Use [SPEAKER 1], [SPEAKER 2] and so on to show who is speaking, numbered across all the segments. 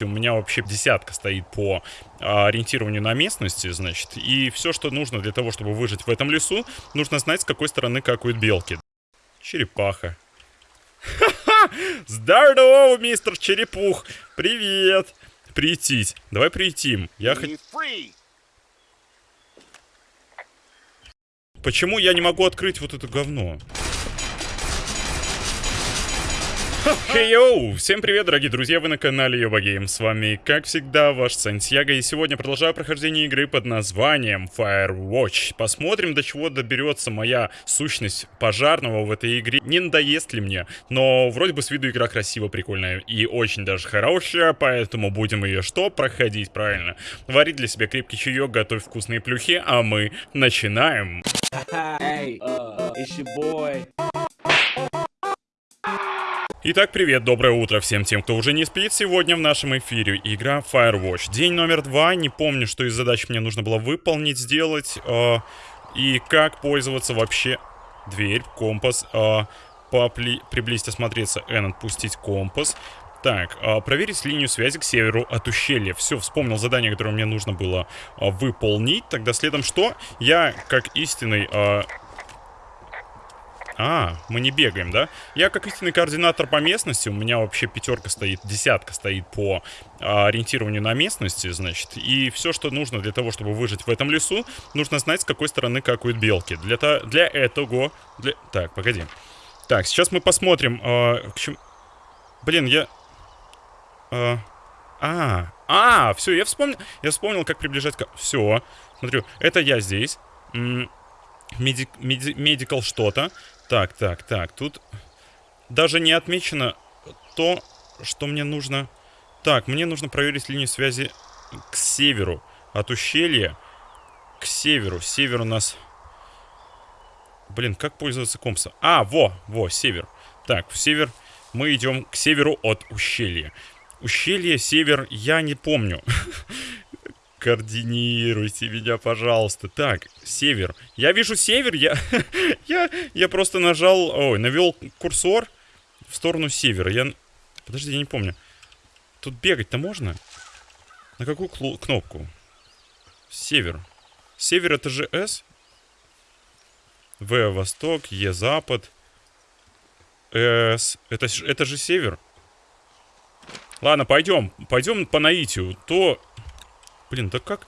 [SPEAKER 1] У меня вообще десятка стоит по а, ориентированию на местности, значит. И все, что нужно для того, чтобы выжить в этом лесу, нужно знать, с какой стороны какают белки. Черепаха. Ха-ха! Здорово, мистер Черепух! Привет! Прийтись. Давай прийтим. Я хочу... Почему я не могу открыть вот это говно? Хей-йоу! Всем привет, дорогие друзья, вы на канале Йоба Гейм. С вами, как всегда, ваш Сантьяго. И сегодня продолжаю прохождение игры под названием Firewatch. Посмотрим, до чего доберется моя сущность пожарного в этой игре. Не надоест ли мне, но вроде бы с виду игра красивая, прикольная и очень даже хорошая, поэтому будем ее что? Проходить, правильно. Варить для себя крепкий чаек, готовь вкусные плюхи, а мы начинаем. Hey, uh. Итак, привет, доброе утро всем тем, кто уже не спит. Сегодня в нашем эфире игра Firewatch. День номер два. Не помню, что из задач мне нужно было выполнить, сделать. Э, и как пользоваться вообще... Дверь, компас. Э, попли... Приблизить, осмотреться. N, отпустить компас. Так, э, проверить линию связи к северу от ущелья. Все, вспомнил задание, которое мне нужно было э, выполнить. Тогда следом что? Я, как истинный... Э, а, мы не бегаем, да? Я как истинный координатор по местности, у меня вообще пятерка стоит, десятка стоит по а, ориентированию на местности, значит. И все, что нужно для того, чтобы выжить в этом лесу, нужно знать, с какой стороны какают белки. Для, то, для этого... Для... Так, погоди. Так, сейчас мы посмотрим... А, к чему... Блин, я... А, а, а, все, я вспомнил, я вспомнил, как приближать... Все, смотрю, это я здесь. Медик, меди, медикал что-то. Так, так, так. Тут даже не отмечено то, что мне нужно... Так, мне нужно проверить линию связи к северу. От ущелья к северу. Север у нас... Блин, как пользоваться компасом? А, во, во, север. Так, в север мы идем к северу от ущелья. Ущелье, север, я не помню. Координируйте меня, пожалуйста. Так, север. Я вижу север, я, я, я просто нажал, ой, навел курсор в сторону севера. Я, подожди, я не помню. Тут бегать-то можно? На какую кнопку? Север. Север это же С? В восток, Е запад. С. Это, это же север. Ладно, пойдем. Пойдем по наитию. То Блин, да как?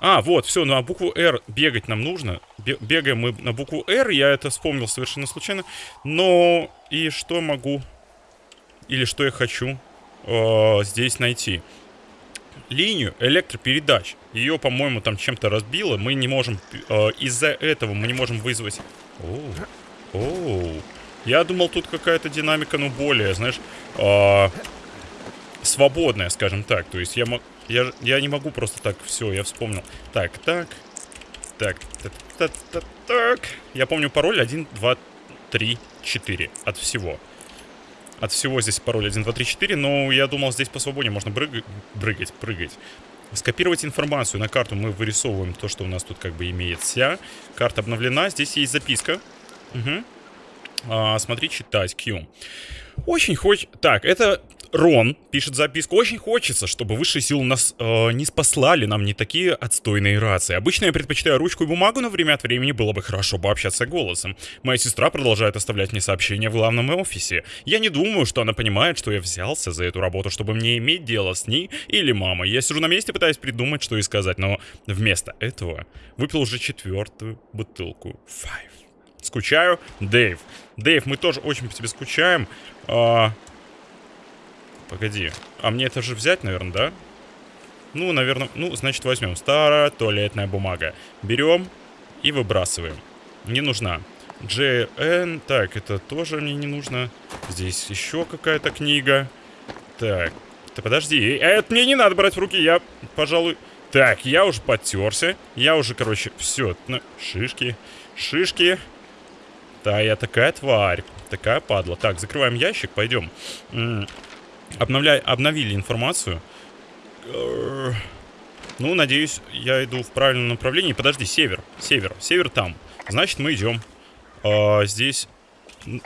[SPEAKER 1] А, вот, все, на букву R бегать нам нужно. Бегаем мы на букву R, я это вспомнил совершенно случайно. Но и что могу, или что я хочу э, здесь найти? Линию электропередач. Ее, по-моему, там чем-то разбило. Мы не можем, э, из-за этого мы не можем вызвать... Оу, оу. Я думал, тут какая-то динамика, ну, более, знаешь, э, свободная, скажем так. То есть я мог... Я, я не могу просто так, все, я вспомнил. Так, так, так, так, так, так, так. Я помню пароль 1, 2, 3, 4 от всего. От всего здесь пароль 1, 2, 3, 4, но я думал, здесь по свободе можно брыг... брыгать, прыгать. Скопировать информацию на карту мы вырисовываем то, что у нас тут как бы имеется. Карта обновлена, здесь есть записка. Угу. А, смотри, читать, Q. Очень хочет... Так, это Рон пишет записку. Очень хочется, чтобы высшие силы нас э, не спаслали нам не такие отстойные рации. Обычно я предпочитаю ручку и бумагу, но время от времени было бы хорошо пообщаться голосом. Моя сестра продолжает оставлять мне сообщения в главном офисе. Я не думаю, что она понимает, что я взялся за эту работу, чтобы мне иметь дело с ней или мамой. Я сижу на месте, пытаясь придумать, что ей сказать, но вместо этого выпил уже четвертую бутылку Five. Скучаю, Дэйв. Дэйв, мы тоже очень по тебе скучаем. А, Погоди. А мне это же взять, наверное, да? Ну, наверное, ну, значит, возьмем. Старая туалетная бумага. Берем и выбрасываем. Не нужна. JN. Так, это тоже мне не нужно. Здесь еще какая-то книга. Так. Ты подожди. Это мне не надо брать в руки. Я, пожалуй... Так, я уже подтерся. Я уже, короче, все. Шишки. Шишки. Да, я такая тварь. Такая падла. Так, закрываем ящик, пойдем. Обновля... Обновили информацию. Ну, надеюсь, я иду в правильном направлении. Подожди, север. Север. Север там. Значит, мы идем. А, здесь...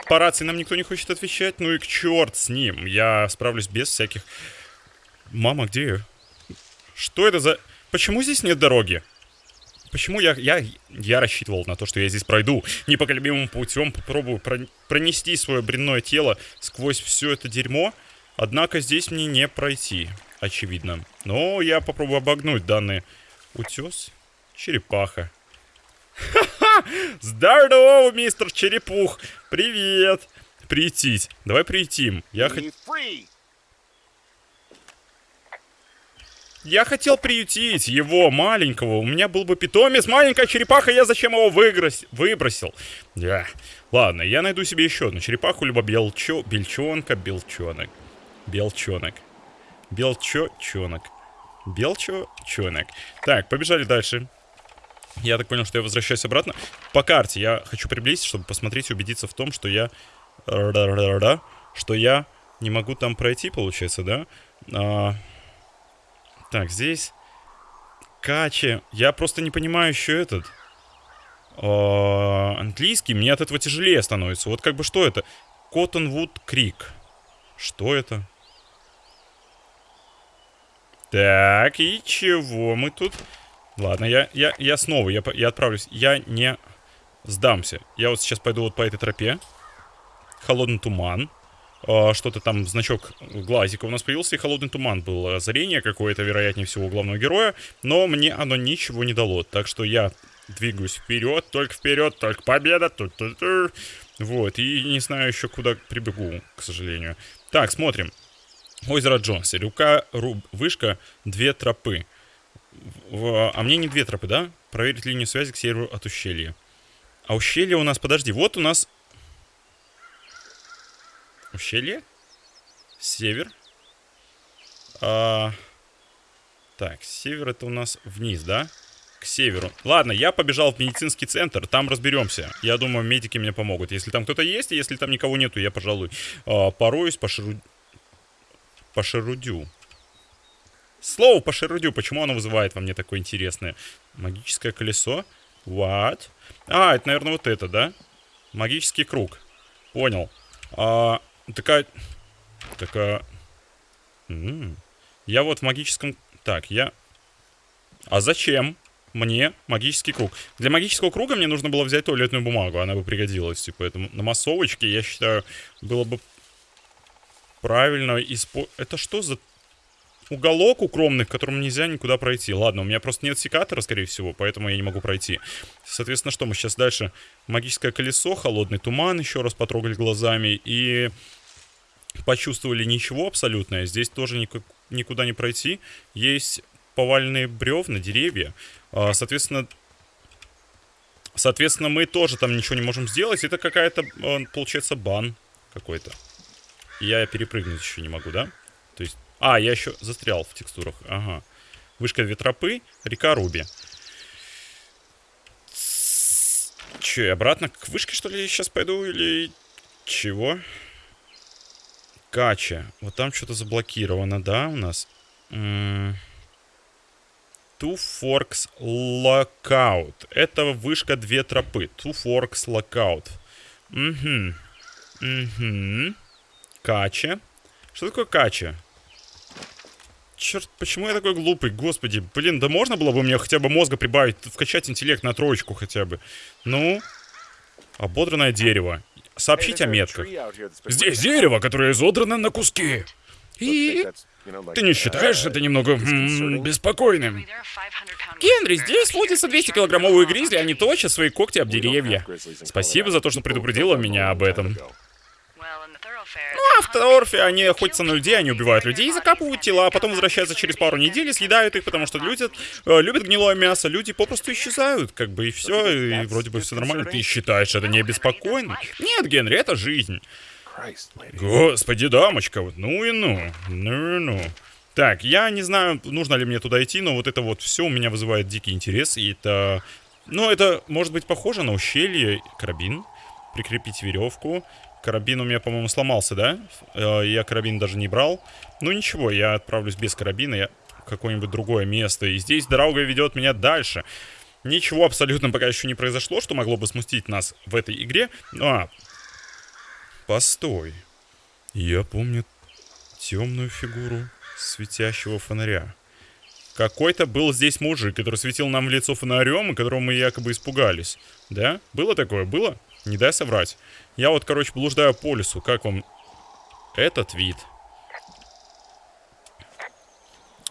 [SPEAKER 1] По рации нам никто не хочет отвечать. Ну и к черт с ним. Я справлюсь без всяких Мама, где я? Что это за... Почему здесь нет дороги? Почему я, я, я рассчитывал на то, что я здесь пройду непоколебимым путем, попробую про, пронести свое бренное тело сквозь все это дерьмо, однако здесь мне не пройти, очевидно. Но я попробую обогнуть данный утес. Черепаха. Ха-ха! Здорово, мистер Черепух! Привет! Прийтись. Давай приютим. Я хочу... Я хотел приютить его, маленького. У меня был бы питомец, маленькая черепаха, я зачем его выгрос... выбросил? Да. Ладно, я найду себе еще одну черепаху, либо белчо... бельчонка, белчонок. Белчонок. Белчонок. Белчонок. Так, побежали дальше. Я так понял, что я возвращаюсь обратно. По карте я хочу приблизить, чтобы посмотреть и убедиться в том, что я... Что я не могу там пройти, получается, да? А... Так, здесь... Качи. Я просто не понимаю еще этот... Э, английский. Мне от этого тяжелее становится. Вот как бы что это? Коттонвуд Крик. Что это? Так, и чего мы тут? Ладно, я, я, я снова, я, я отправлюсь. Я не сдамся. Я вот сейчас пойду вот по этой тропе. Холодный туман. А, что-то там, значок глазика у нас появился, и холодный туман был. Озарение какое-то, вероятнее всего, у главного героя. Но мне оно ничего не дало. Так что я двигаюсь вперед, только вперед, только победа. Ту -ту -ту. Вот, и не знаю еще, куда прибегу, к сожалению. Так, смотрим. Озеро Джонси. Рука, руб, вышка, две тропы. В, а мне не две тропы, да? Проверить линию связи к северу от ущелья. А ущелье у нас, подожди, вот у нас ущелье. Север. А, так, север это у нас вниз, да? К северу. Ладно, я побежал в медицинский центр, там разберемся. Я думаю, медики мне помогут. Если там кто-то есть, если там никого нету, я, пожалуй, а, пороюсь, пошеру... пошерудю. Слово пошерудю, почему оно вызывает во мне такое интересное? Магическое колесо. What? А, это, наверное, вот это, да? Магический круг. Понял. А, Такая... Такая... Я вот в магическом... Так, я... А зачем мне магический круг? Для магического круга мне нужно было взять туалетную бумагу. Она бы пригодилась. Типа, поэтому на массовочке, я считаю, было бы правильно использовать... Это что за уголок укромный, в котором нельзя никуда пройти. Ладно, у меня просто нет секатора, скорее всего, поэтому я не могу пройти. Соответственно, что мы сейчас дальше? Магическое колесо, холодный туман, еще раз потрогали глазами и почувствовали ничего абсолютное. Здесь тоже никуда не пройти. Есть поваленные бревна, деревья. А, соответственно, соответственно, мы тоже там ничего не можем сделать. Это какая-то, а, получается, бан какой-то. Я перепрыгнуть еще не могу, да? То есть... А, я еще застрял в текстурах. Ага. Вышка Ветропы, река Руби. Че, обратно к вышке, что ли, сейчас пойду? Или чего? Кача. Вот там что-то заблокировано, да, у нас? Two Forks Lockout. Это вышка две тропы. Two Forks Lockout. Угу. Угу. Кача. Что такое кача? Черт, почему я такой глупый? Господи, блин, да можно было бы мне хотя бы мозга прибавить, вкачать интеллект на троечку хотя бы. Ну, ободранное дерево. Сообщить о метках. Здесь дерево, которое изодрано на куски. И ты не считаешь это немного м -м, беспокойным? Генри, здесь водится 200-килограммовые гризли, они точат свои когти об деревья. Спасибо за то, что предупредила меня об этом. Ну, а в Торфе они охотятся на людей, они убивают людей, закапывают тела, а потом возвращаются через пару недель и съедают их, потому что люди э, любят гнилое мясо, люди попросту исчезают, как бы, и все, и вроде бы все нормально. Ты считаешь это не беспокойно? Нет, Генри, это жизнь. Господи, дамочка, вот, ну и ну, ну и ну. Так, я не знаю, нужно ли мне туда идти, но вот это вот все у меня вызывает дикий интерес, и это... Ну, это может быть похоже на ущелье, карабин, прикрепить веревку, Карабин у меня, по-моему, сломался, да? Э, я карабин даже не брал. Ну ничего, я отправлюсь без карабина я какое-нибудь другое место. И здесь дорога ведет меня дальше. Ничего абсолютно пока еще не произошло, что могло бы смустить нас в этой игре. А, постой. Я помню темную фигуру светящего фонаря. Какой-то был здесь мужик, который светил нам в лицо фонарем, и которого мы якобы испугались. Да? Было такое? Было? Не дай соврать. Я вот, короче, блуждаю по лесу. Как вам этот вид?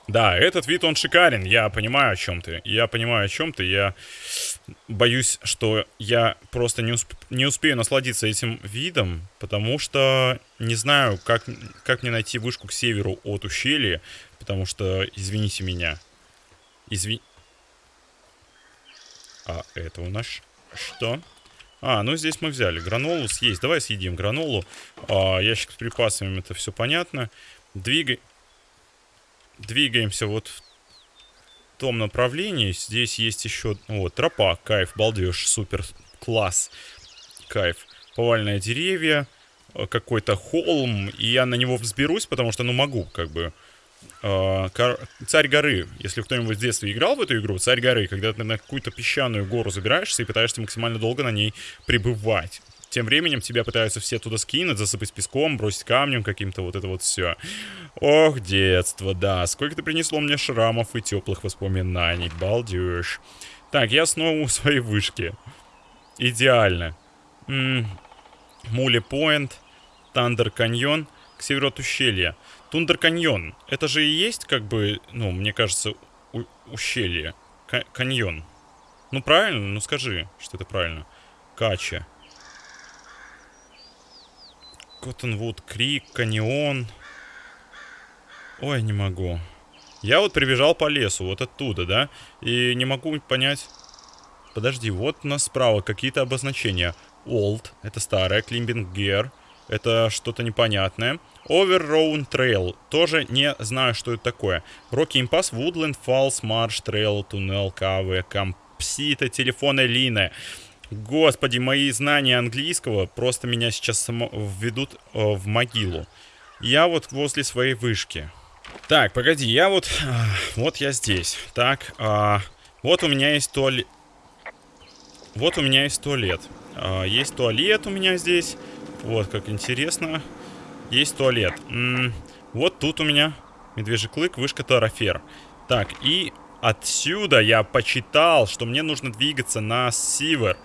[SPEAKER 1] Да, этот вид, он шикарен. Я понимаю, о чем ты. Я понимаю, о чем ты. Я боюсь, что я просто не, усп не успею насладиться этим видом, потому что не знаю, как, как мне найти вышку к северу от ущелья, потому что, извините меня. Извини... А это у нас что? А, ну здесь мы взяли гранолу съесть. Давай съедим гранолу. А, ящик с припасами, это все понятно. Двигай двигаемся вот в том направлении. Здесь есть еще... Вот, тропа, кайф, балдеж, супер, класс, кайф. Повальные деревья, э, какой-то холм, и я на него взберусь, потому что, ну, могу, как бы... Э, царь горы. Если кто-нибудь в детстве играл в эту игру, царь горы, когда ты на какую-то песчаную гору забираешься и пытаешься максимально долго на ней пребывать. Тем временем тебя пытаются все туда скинуть, засыпать песком, бросить камнем каким-то, вот это вот все. Ох, детство, да. Сколько ты принесло мне шрамов и теплых воспоминаний. Балдеж. Так, я снова у своей вышки. Идеально. Мули Пойнт, Тандер Каньон, к северу от ущелья. Тундер Каньон. Это же и есть, как бы, ну, мне кажется, ущелье. К каньон. Ну, правильно? Ну, скажи, что это правильно. Кача. Коттонвуд Крик, Каньон. Ой, не могу. Я вот прибежал по лесу, вот оттуда, да? И не могу понять... Подожди, вот у нас справа какие-то обозначения. Old, это старое, Climbing Gear, это что-то непонятное. Overrown Trail, тоже не знаю, что это такое. Rocky Impass, Woodland Falls, Marsh Trail, Tunnel, Cave, Компсита, телефонная линия. Господи, мои знания английского просто меня сейчас введут э, в могилу. Я вот возле своей вышки. Так, погоди, я вот... Э, вот я здесь. Так, э, вот у меня есть туалет. Вот у меня есть туалет. Э, есть туалет у меня здесь. Вот, как интересно. Есть туалет. М -м, вот тут у меня медвежий клык, вышка Тарафер. Так, и отсюда я почитал, что мне нужно двигаться на север.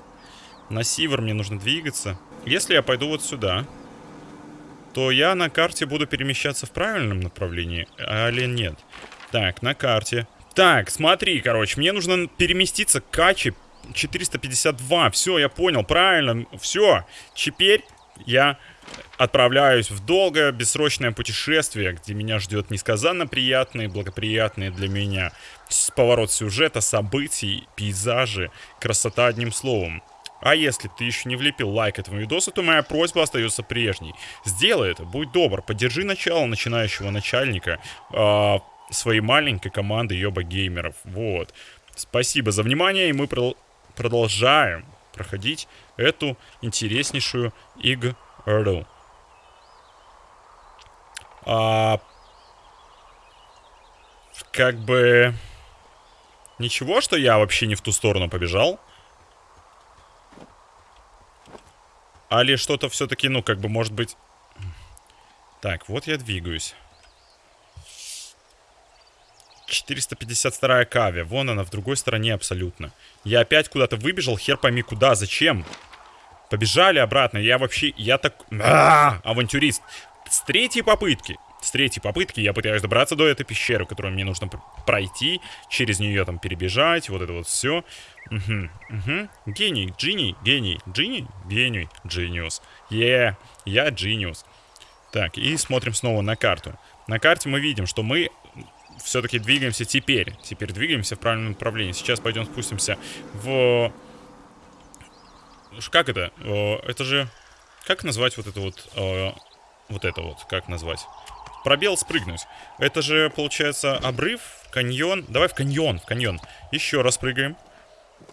[SPEAKER 1] На север мне нужно двигаться. Если я пойду вот сюда, то я на карте буду перемещаться в правильном направлении, или нет? Так, на карте. Так, смотри, короче, мне нужно переместиться к Каче 452. Все, я понял, правильно. Все, теперь я отправляюсь в долгое, бессрочное путешествие, где меня ждет несказанно приятные, благоприятные для меня поворот сюжета, событий, пейзажи, красота одним словом. А если ты еще не влепил лайк этому видосу, то моя просьба остается прежней. Сделай это, будь добр, поддержи начало начинающего начальника э, своей маленькой команды Йоба Геймеров. Вот. Спасибо за внимание, и мы про продолжаем проходить эту интереснейшую игру. А, как бы... Ничего, что я вообще не в ту сторону побежал. Али что-то все-таки, ну, как бы, может быть... Так, вот я двигаюсь. 452 кави. Вон она, в другой стороне абсолютно. Я опять куда-то выбежал, хер пойми куда, зачем. Побежали обратно. Я вообще, я так... А авантюрист. С третьей попытки. С третьей попытки я пытаюсь добраться до этой пещеры, которую мне нужно пройти. Через нее там перебежать. Вот это вот все. Угу, угу. Гений, Джини, гений, Джини, гений, Джиниус. Е, я Джиниус. Так, и смотрим снова на карту. На карте мы видим, что мы все-таки двигаемся теперь. Теперь двигаемся в правильном направлении. Сейчас пойдем спустимся в... Как это? Это же... Как назвать вот это вот... Вот это вот, как назвать? Пробел спрыгнуть. Это же, получается, обрыв, каньон. Давай в каньон, в каньон. Еще раз прыгаем.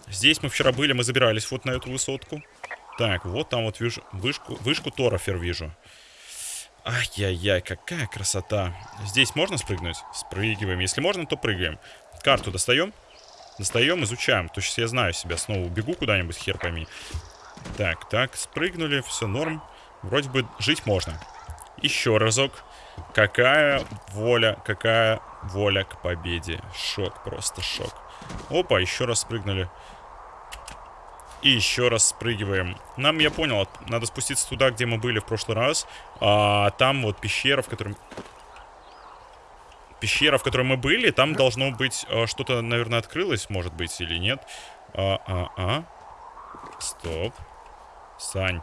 [SPEAKER 1] Здесь мы вчера были, мы забирались вот на эту высотку. Так, вот там вот вижу вышку, вышку Торофер вижу. Ай-яй-яй, какая красота. Здесь можно спрыгнуть? Спрыгиваем. Если можно, то прыгаем. Карту достаем? Достаем, изучаем. То есть я знаю себя. Снова убегу куда-нибудь, хер пойми. Так, так, спрыгнули, все норм. Вроде бы жить можно. Еще разок. Какая воля, какая воля к победе. Шок, просто шок. Опа, еще раз спрыгнули. И еще раз спрыгиваем. Нам, я понял, надо спуститься туда, где мы были в прошлый раз. А там вот пещера, в которой... Пещера, в которой мы были, там должно быть а, что-то, наверное, открылось, может быть, или нет. А, а, а. Стоп. Сань.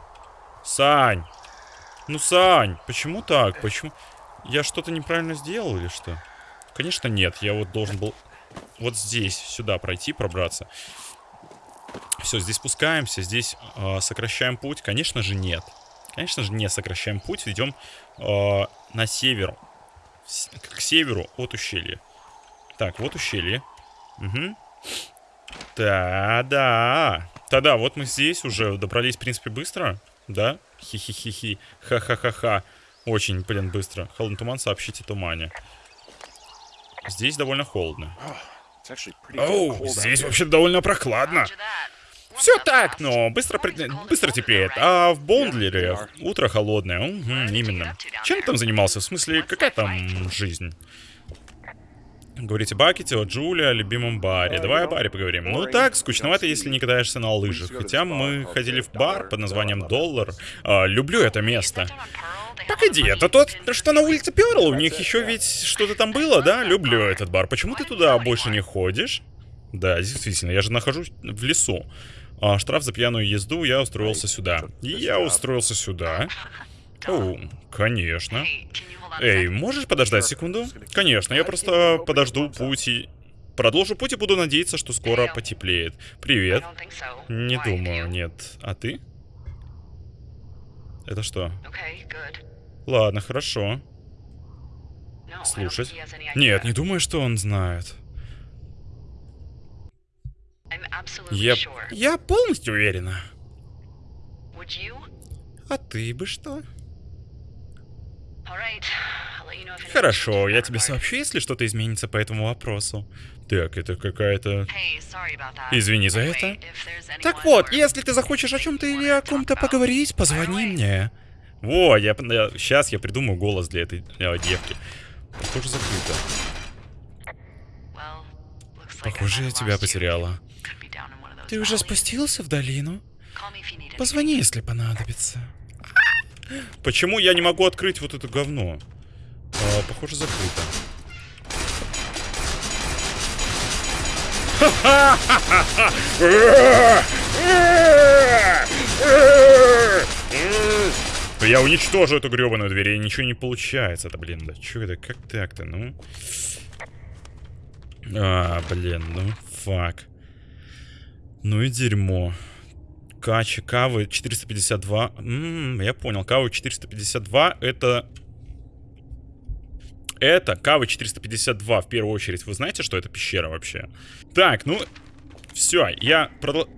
[SPEAKER 1] Сань! Ну, Сань, почему так? Почему... Я что-то неправильно сделал или что? Конечно, нет. Я вот должен был вот здесь, сюда пройти, пробраться. Все, здесь спускаемся, здесь э, сокращаем путь. Конечно же, нет. Конечно же, не сокращаем путь. Идем э, на север. К северу от ущелья. Так, вот ущелье. Угу. Да-да. Да-да, вот мы здесь уже добрались, в принципе, быстро. Да? Хи-хи-хи-хи. Ха-ха-ха-ха. Очень, блин, быстро. Холодный туман, сообщите тумане. Здесь довольно холодно. Оу, здесь вообще довольно прохладно. Все так, но быстро, быстро теплеет. А в Бондлере утро холодное. Угу, именно. Чем там занимался? В смысле, какая там жизнь? Говорите Бакете о Джуле, о любимом баре. Давай о баре поговорим. Ну так, скучновато, если не катаешься на лыжах. Хотя мы ходили в бар под названием Доллар. А, люблю это место. Погоди, это тот, что на улице Перл? У них еще ведь что-то там было, да? Люблю этот бар. Почему ты туда больше не ходишь? Да, действительно, я же нахожусь в лесу. А, штраф за пьяную езду, я устроился сюда. Я устроился сюда. О, конечно. Эй, можешь подождать секунду? Конечно, я просто подожду путь и... Продолжу путь и буду надеяться, что скоро потеплеет. Привет. Не думаю, нет. А ты? Это что? Ладно, хорошо. Слушать? Нет, не думаю, что он знает. Я... Я полностью уверена. А ты бы что? Хорошо, я тебе сообщу, если что-то изменится по этому вопросу. Так, это какая-то... Извини за это. Так вот, если ты захочешь о чем-то или о ком-то поговорить, позвони мне. Во, я, я... Сейчас я придумаю голос для этой э, девки. Похоже, закрыто. Похоже, я тебя потеряла. Ты уже спустился в долину? Позвони, если понадобится. Почему я не могу открыть вот это говно? А, похоже, закрыто. Я уничтожу эту гребаную дверь, и ничего не получается. Это, блин, да что это, как так-то, ну? А, блин, ну, фак. Ну и дерьмо. Качи, кавы 452. М -м, я понял, кавы 452 это... Это кавы 452 в первую очередь. Вы знаете, что это пещера вообще? Так, ну... Все, я продол...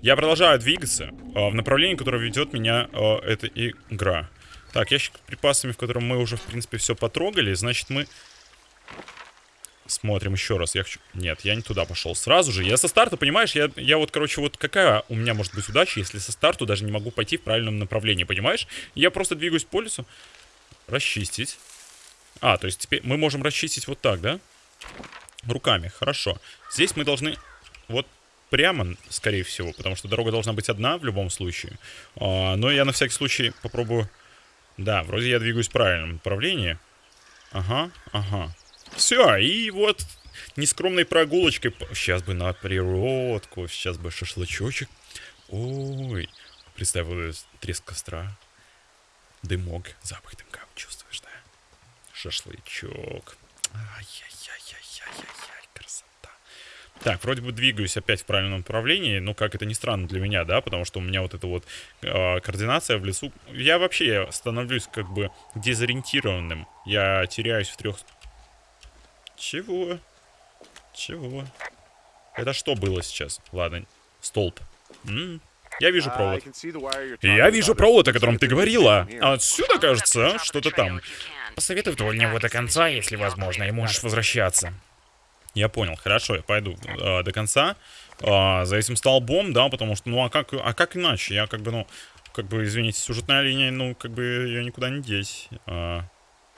[SPEAKER 1] Я продолжаю двигаться э, в направлении, которое ведет меня э, эта игра. Так, ящик с припасами, в котором мы уже, в принципе, все потрогали. Значит, мы Смотрим еще раз. Я хочу... Нет, я не туда пошел. Сразу же. Я со старта, понимаешь, я, я вот, короче, вот какая у меня может быть удача, если со старту даже не могу пойти в правильном направлении, понимаешь? Я просто двигаюсь по лесу. Расчистить. А, то есть теперь мы можем расчистить вот так, да? Руками, хорошо. Здесь мы должны вот прямо, скорее всего, потому что дорога должна быть одна в любом случае. А, но я на всякий случай попробую... Да, вроде я двигаюсь в правильном направлении. Ага, ага. Все, и вот нескромной прогулочкой. Сейчас бы на природку, сейчас бы шашлычочек. Ой, представил треск костра. Дымок, запах дымка чувствуешь, да? Шашлычок. Ай-яй-яй-яй-яй-яй, красота. Так, вроде бы двигаюсь опять в правильном направлении, но как это ни странно для меня, да, потому что у меня вот эта вот э, координация в лесу... Я вообще становлюсь как бы дезориентированным. Я теряюсь в трех чего? Чего? Это что было сейчас? Ладно, столб. М -м. Я вижу провод. Я вижу провод, о котором ты говорила. Отсюда, кажется, что-то там. Посоветуй вдоль него до конца, если возможно, и можешь возвращаться. Я понял, хорошо, я пойду э, до конца. Э, за этим столбом, да, потому что, ну, а как, а как иначе? Я как бы, ну, как бы, извините, сюжетная линия, ну, как бы, ее никуда не деть. Э,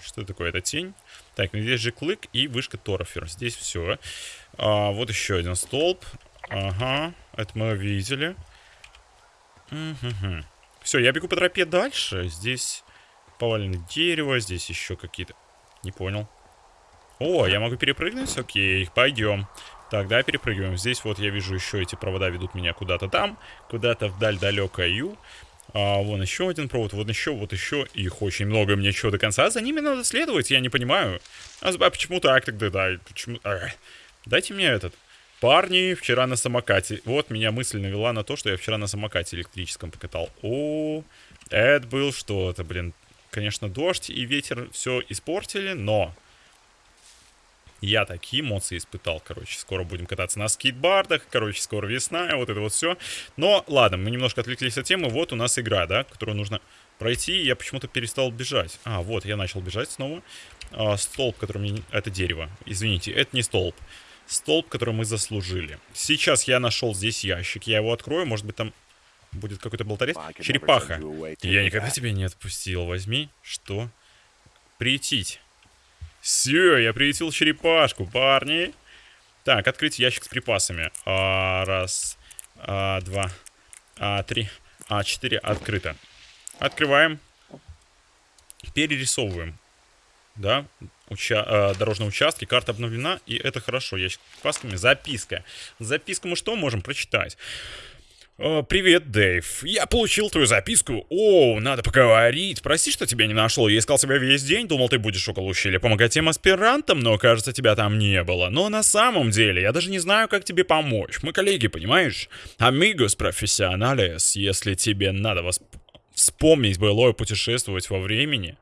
[SPEAKER 1] Что такое? Это тень. Так, ну здесь же клык и вышка Торофер. Здесь все. А, вот еще один столб. Ага, это мы видели. Угу. Все, я бегу по тропе дальше. Здесь поваленное дерево, здесь еще какие-то... Не понял. О, я могу перепрыгнуть? Окей, пойдем. Так, да, перепрыгиваем. Здесь вот я вижу еще эти провода ведут меня куда-то там, куда-то вдаль далекую. А, вон еще один провод, вот еще, вот еще. Их очень много, мне что, до конца за ними надо следовать? Я не понимаю. А, а почему так тогда, да? Почему... А, дайте мне этот. Парни, вчера на самокате. Вот меня мысль навела на то, что я вчера на самокате электрическом покатал. О, это был что-то, блин. Конечно, дождь и ветер все испортили, но я такие эмоции испытал, короче. Скоро будем кататься на скейтбардах, короче, скоро весна, вот это вот все. Но, ладно, мы немножко отвлеклись от темы. Вот у нас игра, да, которую нужно пройти. Я почему-то перестал бежать. А, вот, я начал бежать снова. А, столб, который мне... Это дерево. Извините, это не столб. Столб, который мы заслужили. Сейчас я нашел здесь ящик. Я его открою, может быть, там будет какой-то болторез. Черепаха. Я никогда тебя не отпустил. Возьми. Что? Приютить. Все, я приютил черепашку, парни. Так, открыть ящик с припасами. А, раз, а, два, а, три, а, четыре. Открыто. Открываем. Перерисовываем. Да, уча э, дорожные участки, карта обновлена, и это хорошо. Ящик с припасами. Записка. Записку мы что можем прочитать? «Привет, Дэйв. Я получил твою записку. О, надо поговорить. Прости, что тебя не нашел. Я искал тебя весь день, думал, ты будешь около ущелья помогать тем аспирантам, но, кажется, тебя там не было. Но на самом деле, я даже не знаю, как тебе помочь. Мы коллеги, понимаешь? Амигос профессионалес, если тебе надо восп... вспомнить былое путешествовать во времени,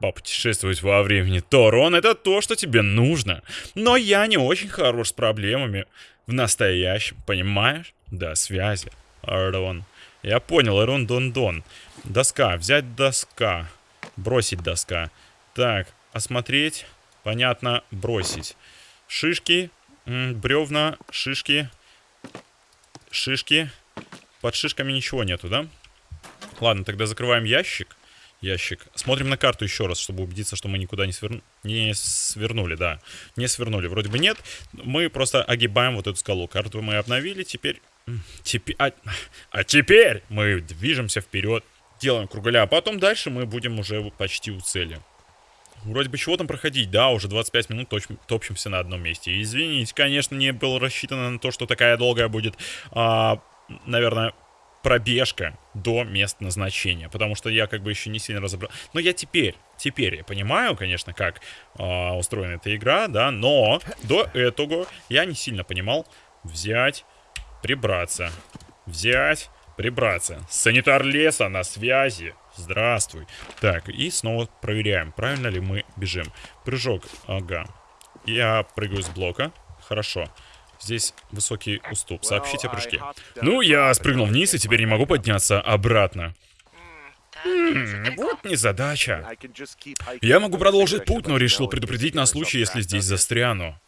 [SPEAKER 1] попутешествовать во времени, то, Рон, это то, что тебе нужно. Но я не очень хорош с проблемами в настоящем, понимаешь? Да, связи. Рон. Я понял, Рон Дон Дон. Доска, взять доска. Бросить доска. Так, осмотреть. Понятно, бросить. Шишки, бревна, шишки. Шишки. Под шишками ничего нету, да? Ладно, тогда закрываем ящик ящик. Смотрим на карту еще раз, чтобы убедиться, что мы никуда не, свер... не свернули, да. Не свернули, вроде бы нет. Мы просто огибаем вот эту скалу. Карту мы обновили, теперь... Теперь... А... а теперь мы движемся вперед, делаем кругаля, а потом дальше мы будем уже почти у цели. Вроде бы чего там проходить, да, уже 25 минут точ топчемся на одном месте. Извините, конечно, не было рассчитано на то, что такая долгая будет, а, наверное, пробежка до места назначения, потому что я как бы еще не сильно разобрал. Но я теперь, теперь я понимаю, конечно, как э, устроена эта игра, да, но до этого я не сильно понимал взять, прибраться, взять, прибраться. Санитар леса на связи. Здравствуй. Так, и снова проверяем, правильно ли мы бежим. Прыжок, ага. Я прыгаю с блока. Хорошо. Здесь высокий уступ. Сообщите о прыжке. Ну, я спрыгнул вниз и теперь не могу подняться обратно. М вот незадача. Я могу продолжить путь, но решил предупредить на случай, если здесь застряну.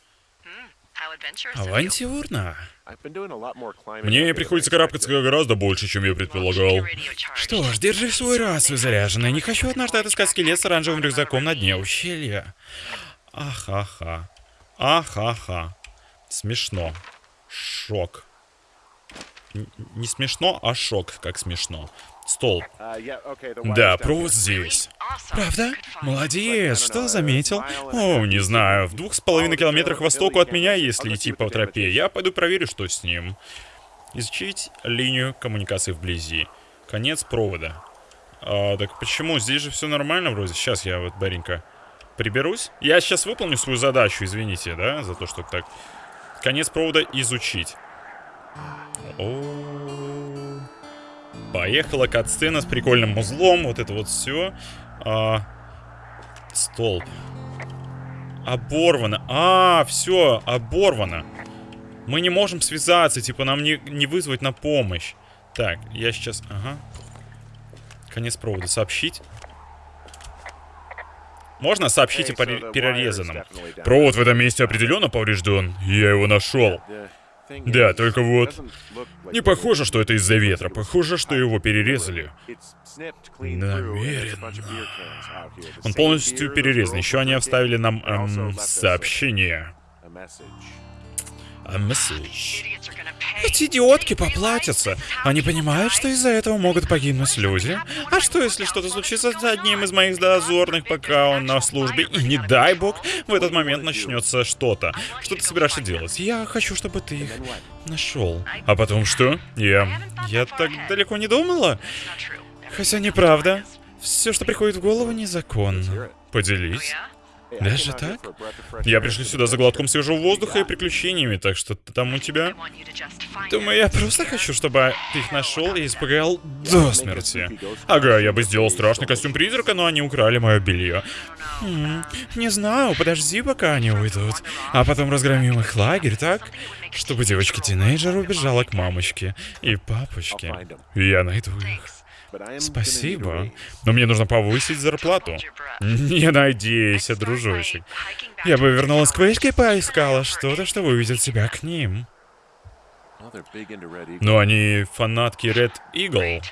[SPEAKER 1] Авантюрно. Мне приходится карабкаться гораздо больше, чем я предполагал. Что ж, держи свой рацию заряженной. Не хочу однажды отыскать скелет с оранжевым рюкзаком на дне ущелья. Ахаха. Ахаха. Смешно. Шок. Н не смешно, а шок, как смешно. Стол. Да, провод здесь. Правда? Молодец, что заметил? О, не знаю, в двух с половиной километрах востоку от меня, если идти по тропе. Я пойду проверю, что с ним. Изучить линию коммуникации вблизи. Конец провода. А, так почему? Здесь же все нормально вроде. Сейчас я вот, Баренька, приберусь. Я сейчас выполню свою задачу, извините, да, за то, что так Конец провода изучить. О Поехала катсцена с прикольным узлом. Вот это вот все. А, столб. Оборвано. А, все, оборвано. Мы не можем связаться, типа нам не, не вызвать на помощь. Так, я сейчас... Ага. Конец провода. Сообщить. Можно сообщить о перерезанном. Провод в этом месте определенно поврежден. Я его нашел. Да, только вот... Не похоже, что это из-за ветра. Похоже, что его перерезали. Намеренно. Он полностью перерезан. Еще они оставили нам эм, сообщение. Message. Эти идиотки поплатятся. Они понимают, что из-за этого могут погибнуть люди. А что, если что-то случится с одним из моих дозорных, пока он на службе? И не дай бог, в этот момент начнется что-то. Что ты собираешься делать? Я хочу, чтобы ты их нашел. А потом что? Я... Я так далеко не думала. Хотя неправда. Все, что приходит в голову, незаконно. Поделись. Даже так? Я пришел сюда за глотком свежего воздуха и приключениями, так что там у тебя... Думаю, я просто хочу, чтобы ты их нашел и испугал до смерти. Ага, я бы сделал страшный костюм призрака, но они украли мое белье. Хм, не знаю, подожди, пока они уйдут. А потом разгромим их лагерь, так? Чтобы девочка-тинейджер убежала к мамочке и папочке. Я найду их. Спасибо. Но мне нужно повысить зарплату. Не надейся, дружочек. Я бы вернулась к вышке и поискала что-то, что выведет тебя к ним. Но они фанатки Red Eagle.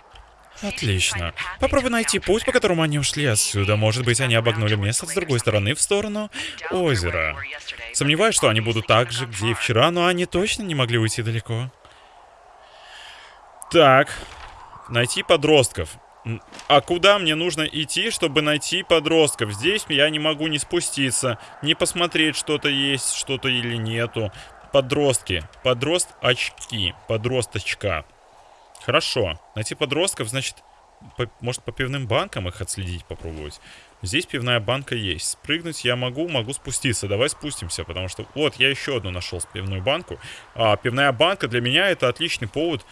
[SPEAKER 1] Отлично. Попробуй найти путь, по которому они ушли отсюда. Может быть, они обогнули место с другой стороны в сторону озера. Сомневаюсь, что они будут так же, где и вчера, но они точно не могли уйти далеко. Так, Найти подростков. А куда мне нужно идти, чтобы найти подростков? Здесь я не могу не спуститься, не посмотреть, что-то есть, что-то или нету. Подростки. Подрост очки. Подросточка. Хорошо. Найти подростков, значит, по, может, по пивным банкам их отследить, попробовать. Здесь пивная банка есть. Спрыгнуть я могу, могу спуститься. Давай спустимся, потому что... Вот, я еще одну нашел пивную банку. А, пивная банка для меня это отличный повод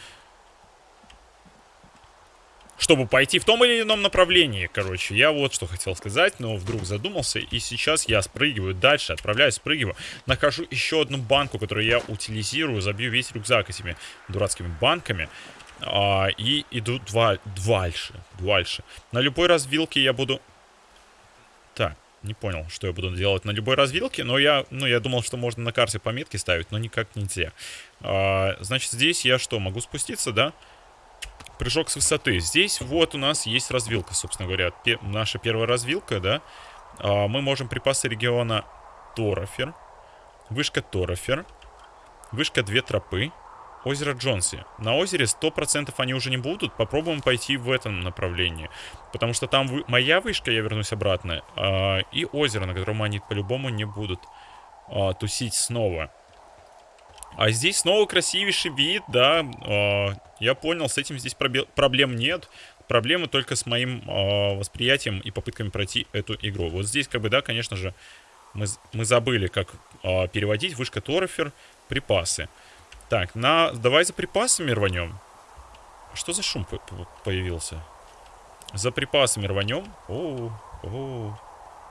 [SPEAKER 1] чтобы пойти в том или ином направлении, короче. Я вот что хотел сказать, но вдруг задумался, и сейчас я спрыгиваю дальше, отправляюсь, спрыгиваю, нахожу еще одну банку, которую я утилизирую, забью весь рюкзак этими дурацкими банками, а, и иду два, дальше, дальше. На любой развилке я буду... Так, не понял, что я буду делать на любой развилке, но я, ну, я думал, что можно на карте пометки ставить, но никак нельзя. А, значит, здесь я что, могу спуститься, да? Да прыжок с высоты. Здесь вот у нас есть развилка, собственно говоря. Пе наша первая развилка, да. А, мы можем припасы региона Торофер. Вышка Торофер. Вышка Две Тропы. Озеро Джонси. На озере 100% они уже не будут. Попробуем пойти в этом направлении. Потому что там вы... моя вышка, я вернусь обратно. А, и озеро, на котором они по-любому не будут а, тусить снова. А здесь снова красивейший вид, да. Э, я понял, с этим здесь проблем нет. Проблемы только с моим э, восприятием и попытками пройти эту игру. Вот здесь, как бы, да, конечно же, мы, мы забыли, как э, переводить вышка Торофер, припасы. Так, на, давай за припасами рванем. Что за шум появился? За припасами рванем. Оу, оу,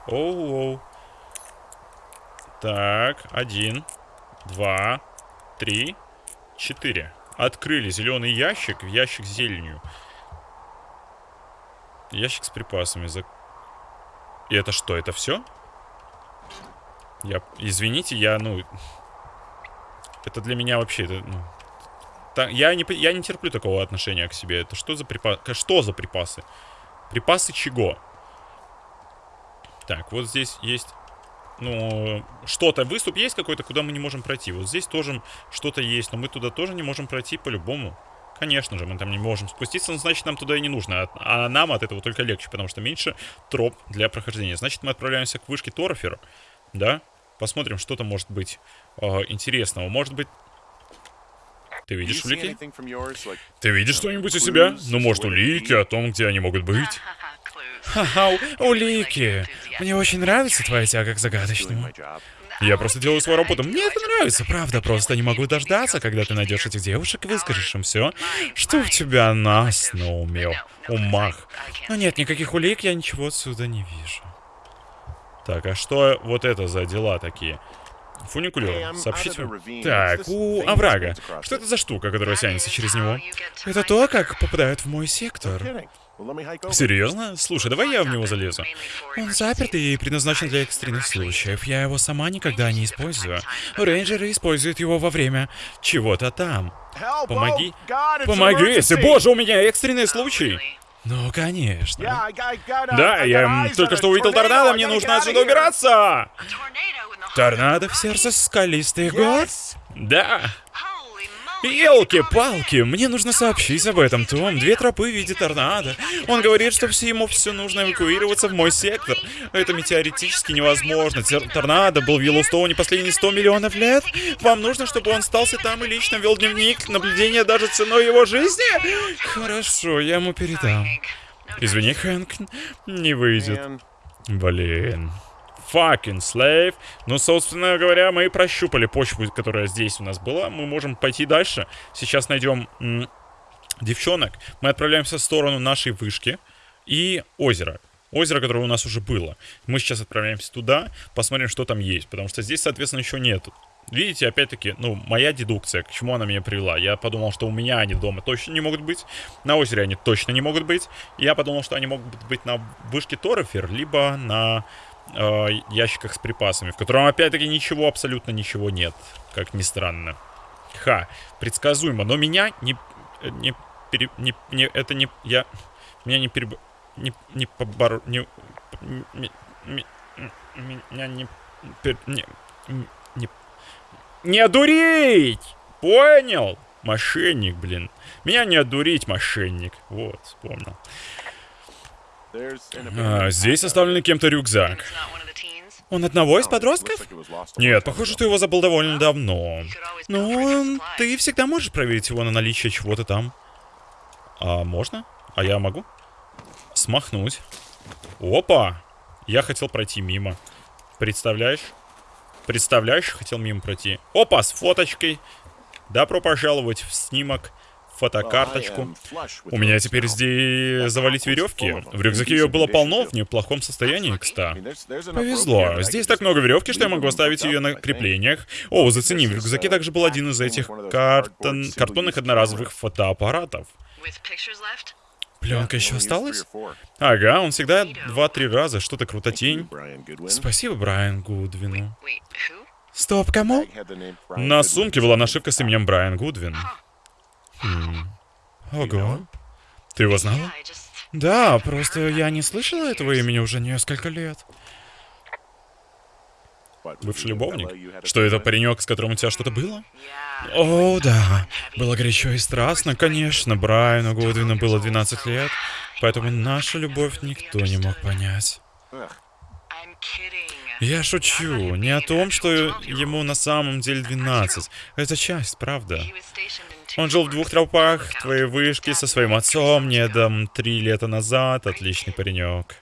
[SPEAKER 1] оу, оу. Так, один, два, три, четыре. Открыли зеленый ящик, ящик с зеленью. Ящик с припасами. За... И это что, это все? Я, извините, я, ну... Это для меня вообще, это, ну... Та, я, не, я не терплю такого отношения к себе. Это что за припасы? Что за припасы? Припасы чего? Так, вот здесь есть ну, что-то, выступ есть какой-то, куда мы не можем пройти. Вот здесь тоже что-то есть, но мы туда тоже не можем пройти по-любому. Конечно же, мы там не можем спуститься, но значит нам туда и не нужно. А, а нам от этого только легче, потому что меньше троп для прохождения. Значит, мы отправляемся к вышке Торофера, да? Посмотрим, что там может быть э, интересного. Может быть... Ты видишь улики? Ты видишь что-нибудь у себя? Ну, может, улики о том, где они могут быть? Ха-ха, улики. Мне очень нравится твоя тяга к загадочному. Я просто делаю свою работу. Мне это нравится, правда. Просто не могу дождаться, когда ты найдешь этих девушек и выскажешь им все, что у тебя нас на уме, умах. Но нет никаких улик, я ничего отсюда не вижу. Так, а что вот это за дела такие? Фуникулер. Сообщите. Так, у оврага. Что это за штука, которая тянется через него? Это то, как попадают в мой сектор. Серьезно? Слушай, давай я в него залезу. Он заперт и предназначен для экстренных случаев. Я его сама никогда не использую. Рейнджеры используют его во время чего-то там. Помоги. Помоги, если, боже, у меня экстренный случай. Ну, конечно. Да, я только что увидел торнадо, мне нужно отсюда убираться! Торнадо в сердце скалистых гор? Да. Елки-палки, мне нужно сообщить об этом, Том. Две тропы в виде торнадо. Он говорит, что все ему все нужно эвакуироваться в мой сектор. Это метеоретически невозможно. Тер торнадо был в Йеллоустоуне последние 100 миллионов лет. Вам нужно, чтобы он остался там и лично вел дневник наблюдения даже ценой его жизни? Хорошо, я ему передам. Извини, Хэнк, не выйдет. Блин fucking slave. Ну, собственно говоря, мы прощупали почву, которая здесь у нас была. Мы можем пойти дальше. Сейчас найдем девчонок. Мы отправляемся в сторону нашей вышки и озера. Озеро, которое у нас уже было. Мы сейчас отправляемся туда, посмотрим, что там есть. Потому что здесь, соответственно, еще нету. Видите, опять-таки, ну, моя дедукция, к чему она меня привела. Я подумал, что у меня они дома точно не могут быть. На озере они точно не могут быть. я подумал, что они могут быть на вышке Торрефер, либо на э, ящиках с припасами, в котором опять-таки ничего, абсолютно ничего нет, как ни странно. Ха, предсказуемо, но меня не, не, пере, не, не это не, я, меня не переб, не, не побор, не, не, не, меня не, пер, не, не, не одурить, понял? Мошенник, блин. Меня не одурить, мошенник. Вот, вспомнил. А, здесь оставлен кем-то рюкзак. Он одного из подростков? Нет, похоже, что его забыл довольно давно. Ну, ты всегда можешь проверить его на наличие чего-то там. А можно? А я могу? Смахнуть. Опа! Я хотел пройти мимо. Представляешь? Представляешь, хотел мимо пройти. Опа, с фоточкой. Добро пожаловать в снимок фотокарточку. У меня теперь здесь завалить веревки. В рюкзаке ее было полно, в неплохом состоянии, кста. Повезло. Здесь так много веревки, что я могу оставить ее на креплениях. О, зацени, в рюкзаке также был один из этих картон... картонных одноразовых фотоаппаратов. Пленка еще осталась? Ага, он всегда два-три раза что-то крутотень. Спасибо Брайан Гудвину. Стоп, кому? На сумке была нашивка с именем Брайан Гудвин. Ого. Ты его знала? Да, просто я не слышала этого имени уже несколько лет. Бывший любовник? Что это паренек, с которым у тебя что-то было? О, да. Было горячо и страстно, конечно. Брайану Гудвину было 12 лет, поэтому нашу любовь никто не мог понять. Я шучу. Не о том, что ему на самом деле 12. Это часть, правда. Он жил в двух тропах, твоей вышки, со своим отцом, недом, три лета назад. Отличный паренек.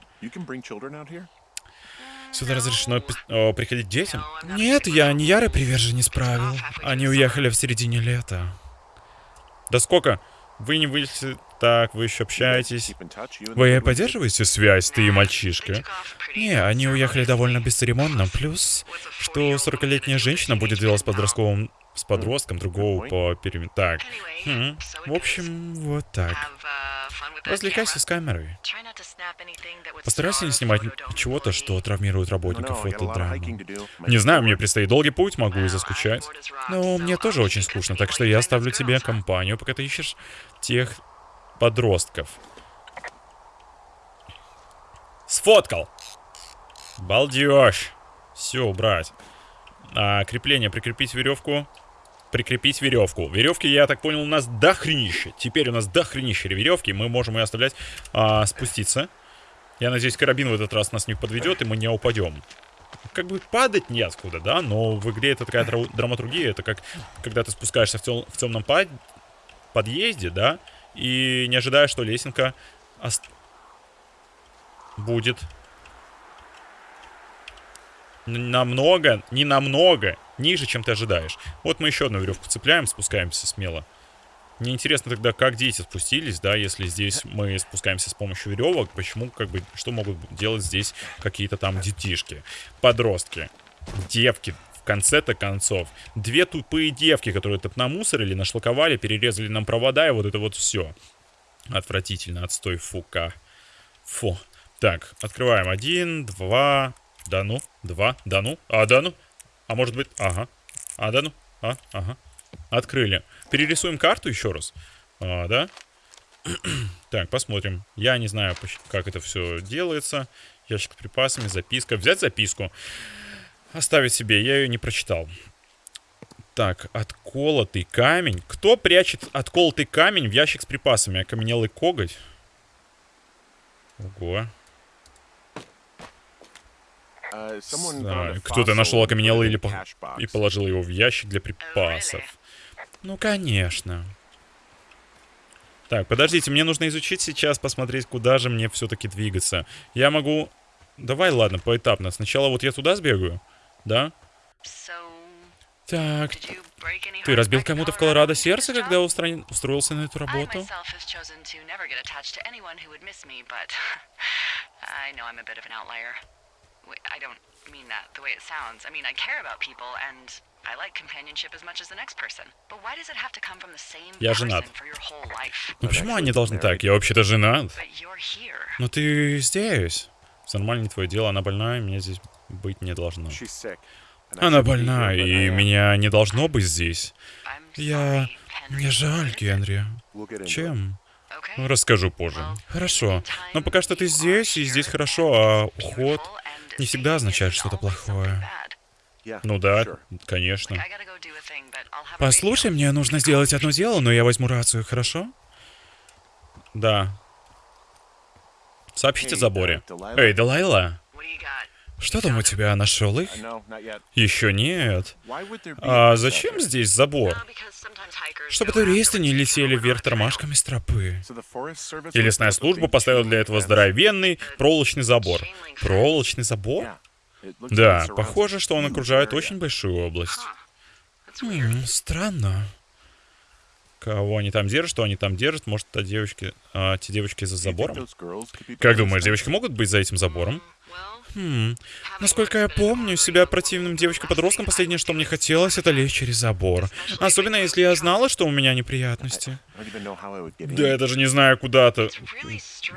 [SPEAKER 1] Сюда разрешено о, приходить детям? Нет, я не ярый приверженец правил. Они уехали в середине лета. Да сколько? Вы не выйдете так, вы еще общаетесь. Вы поддерживаете связь, ты и мальчишка? Не, они уехали довольно бесцеремонно. Плюс, что 40-летняя женщина будет делать с подростковым с подростком, другого по периметру. Так. Хм. В общем, вот так. Развлекайся с камерой. Постарайся не снимать чего-то, что травмирует работников фотодрамы. Не знаю, мне предстоит долгий путь, могу и заскучать. Но мне тоже очень скучно, так что я оставлю тебе компанию, пока ты ищешь тех подростков. Сфоткал! Балдеж! Все, убрать. А, крепление, прикрепить веревку прикрепить веревку. Веревки, я так понял, у нас дохренище. Теперь у нас дохренище веревки. Мы можем ее оставлять а, спуститься. Я надеюсь, карабин в этот раз нас не подведет, и мы не упадем. Как бы падать неоткуда, да, но в игре это такая драматургия. Это как, когда ты спускаешься в, тем, в темном под... подъезде, да, и не ожидаешь, что лесенка будет намного, не намного ниже, чем ты ожидаешь. Вот мы еще одну веревку цепляем, спускаемся смело. Мне интересно тогда, как дети спустились, да, если здесь мы спускаемся с помощью веревок, почему, как бы, что могут делать здесь какие-то там детишки, подростки, девки, в конце-то концов. Две тупые девки, которые тут намусорили, нашлаковали, перерезали нам провода, и вот это вот все. Отвратительно, отстой, фука. Фу. Так, открываем. Один, два, да ну, два, да ну, а да ну. А может быть, ага, а да ну, а, ага. Открыли. Перерисуем карту еще раз. А, да? так, посмотрим. Я не знаю, как это все делается. Ящик с припасами, записка. Взять записку. Оставить себе. Я ее не прочитал. Так, отколотый камень. Кто прячет отколотый камень в ящик с припасами? Окаменелый коготь? Ого. Uh, Кто-то нашел окаменелый или по... и положил его в ящик для припасов. Ну, конечно. Так, подождите, мне нужно изучить сейчас, посмотреть, куда же мне все-таки двигаться. Я могу... Давай, ладно, поэтапно. Сначала вот я туда сбегаю, да? Так, ты разбил кому-то в Колорадо сердце, когда устроен... устроился на эту работу? I don't mean that the way it sounds. I mean, I care about people and I like companionship as much as the next person. But why does it have to come from the same Я женат. Ну почему они должны так? Я вообще-то женат. Но ты здесь. Все нормально, не твое дело. Она больная, меня здесь быть не должно. Она больна, и меня не должно быть здесь. Я... Мне жаль, Генри. Чем? Ну, расскажу позже. Хорошо. Но пока что ты здесь, и здесь хорошо, а уход не всегда означает что-то плохое. Ну да, конечно. Послушай, мне нужно сделать одно дело, но я возьму рацию, хорошо? Да. Сообщите заборе. Эй, Далайла. Что там у тебя? Нашел их? Еще нет. А зачем здесь забор? Чтобы туристы не летели вверх тормашками с тропы. И лесная служба поставила для этого здоровенный проволочный забор. Проволочный забор? Да, похоже, что он окружает очень большую область. М странно. Кого они там держат, что они там держат? Может, это девочки, а, те девочки за забором? Как думаешь, девочки могут быть за этим забором? Хм. Насколько я помню, себя противным девочкой-подростком последнее, что мне хотелось, это лезть через забор. Особенно, если я знала, что у меня неприятности. Да, я даже не знаю, куда-то...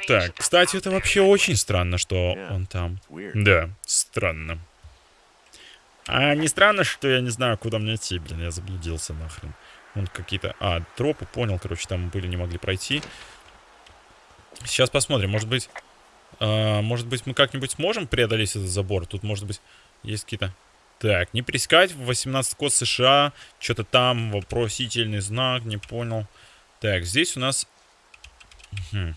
[SPEAKER 1] Так, кстати, это вообще очень странно, что он там. Да, странно. А не странно, что я не знаю, куда мне идти, блин, я заблудился нахрен. Он какие-то... А, тропы, понял, короче, там были, не могли пройти. Сейчас посмотрим, может быть... А, может быть, мы как-нибудь сможем преодолеть этот забор? Тут, может быть, есть какие-то... Так, не прискать в 18 код США. Что-то там, вопросительный знак, не понял. Так, здесь у нас... Угу.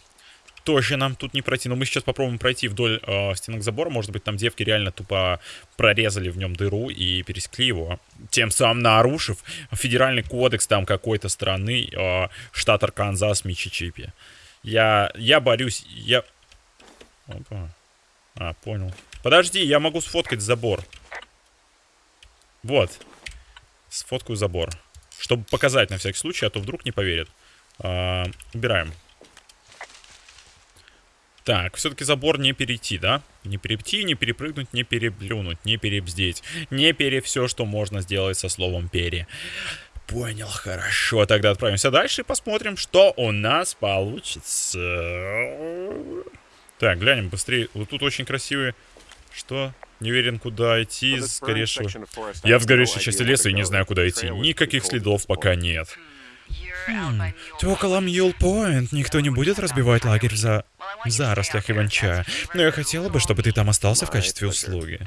[SPEAKER 1] Тоже нам тут не пройти. Но мы сейчас попробуем пройти вдоль э, стенок забора. Может быть, там девки реально тупо прорезали в нем дыру и пересекли его. Тем самым нарушив федеральный кодекс там какой-то страны, э, штат Арканзас, Мичичипи. Я, я борюсь, я... Опа. А, понял. Подожди, я могу сфоткать забор. Вот. Сфоткаю забор. Чтобы показать на всякий случай, а то вдруг не поверят. А, убираем. Так, все-таки забор не перейти, да? Не перейти, не перепрыгнуть, не переблюнуть, не перебздеть. Не пере все, что можно сделать со словом пере. Понял, хорошо. Тогда отправимся дальше и посмотрим, что у нас получится. Так, глянем быстрее. Вот тут очень красивые... Что? Не уверен, куда идти. Скорее всего... Я в сгоревшей части леса и не знаю, куда идти. Никаких следов пока нет. Хм, ты около Мьюл-Пойнт. Никто не будет разбивать лагерь за... в зарослях Иван-чая. Но я хотела бы, чтобы ты там остался в качестве услуги.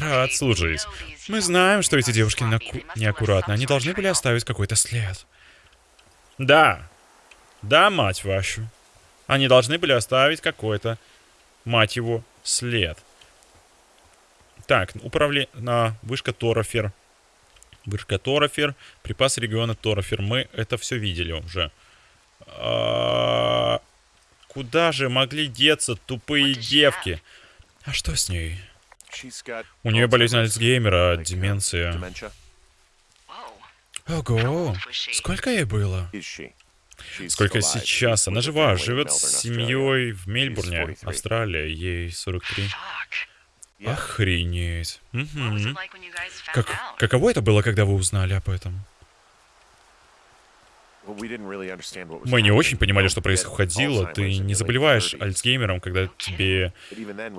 [SPEAKER 1] Рад служить. Мы знаем, что эти девушки наку... неаккуратны. Они должны были оставить какой-то след. Да. Да, мать вашу. Они должны были оставить какой-то мать его, след. Так, управление... На, вышка Торофер. Вышка Торофер. Припасы региона Торофер. Мы это все видели уже. А, куда же могли деться тупые девки? А что с ней? У нее болезнь Альцгеймера, деменция. Ого, сколько ей было? Сколько сейчас? Она жива, живет с семьей в Мельбурне, Австралия, ей 43. Охренеть.
[SPEAKER 2] Found
[SPEAKER 1] Как, каково это было, когда вы узнали об этом? Мы не очень понимали, что происходило. Ты не заболеваешь Альцгеймером, когда тебе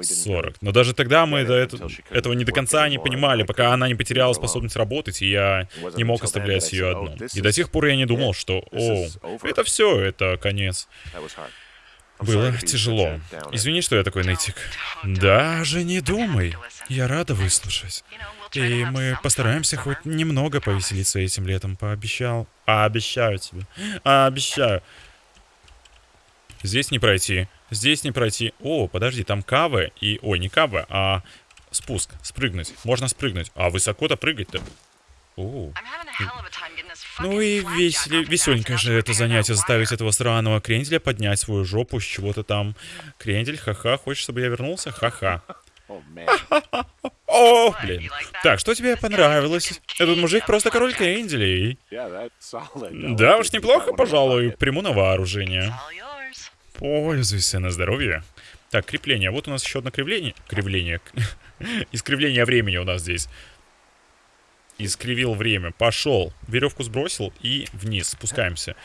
[SPEAKER 1] 40. Но даже тогда мы до этого, этого не до конца не понимали, пока она не потеряла способность работать, и я не мог оставлять ее одну. И до тех пор я не думал, что, о, это все, это конец. Было тяжело. Извини, что я такой нытик. Даже не думай. Я рада выслушать. И мы постараемся хоть немного повеселиться этим летом, пообещал. Обещаю тебе. Обещаю. Здесь не пройти. Здесь не пройти. О, подожди, там кавы и... Ой, не кавы, а спуск. Спрыгнуть. Можно спрыгнуть. А высоко-то прыгать-то. О. Ну и весели, веселенькое же это занятие заставить этого сраного кренделя поднять свою жопу с чего-то там. Крендель, ха-ха, хочешь, чтобы я вернулся? Ха-ха. О, блин. Так, что тебе понравилось? Этот мужик просто король кренделей. Да уж, неплохо, пожалуй. Приму на вооружение. Пользуйся на здоровье. Так, крепление. Вот у нас еще одно кривление. Кривление. Искривление времени у нас здесь. Искривил время. Пошел. Веревку сбросил и вниз. Спускаемся.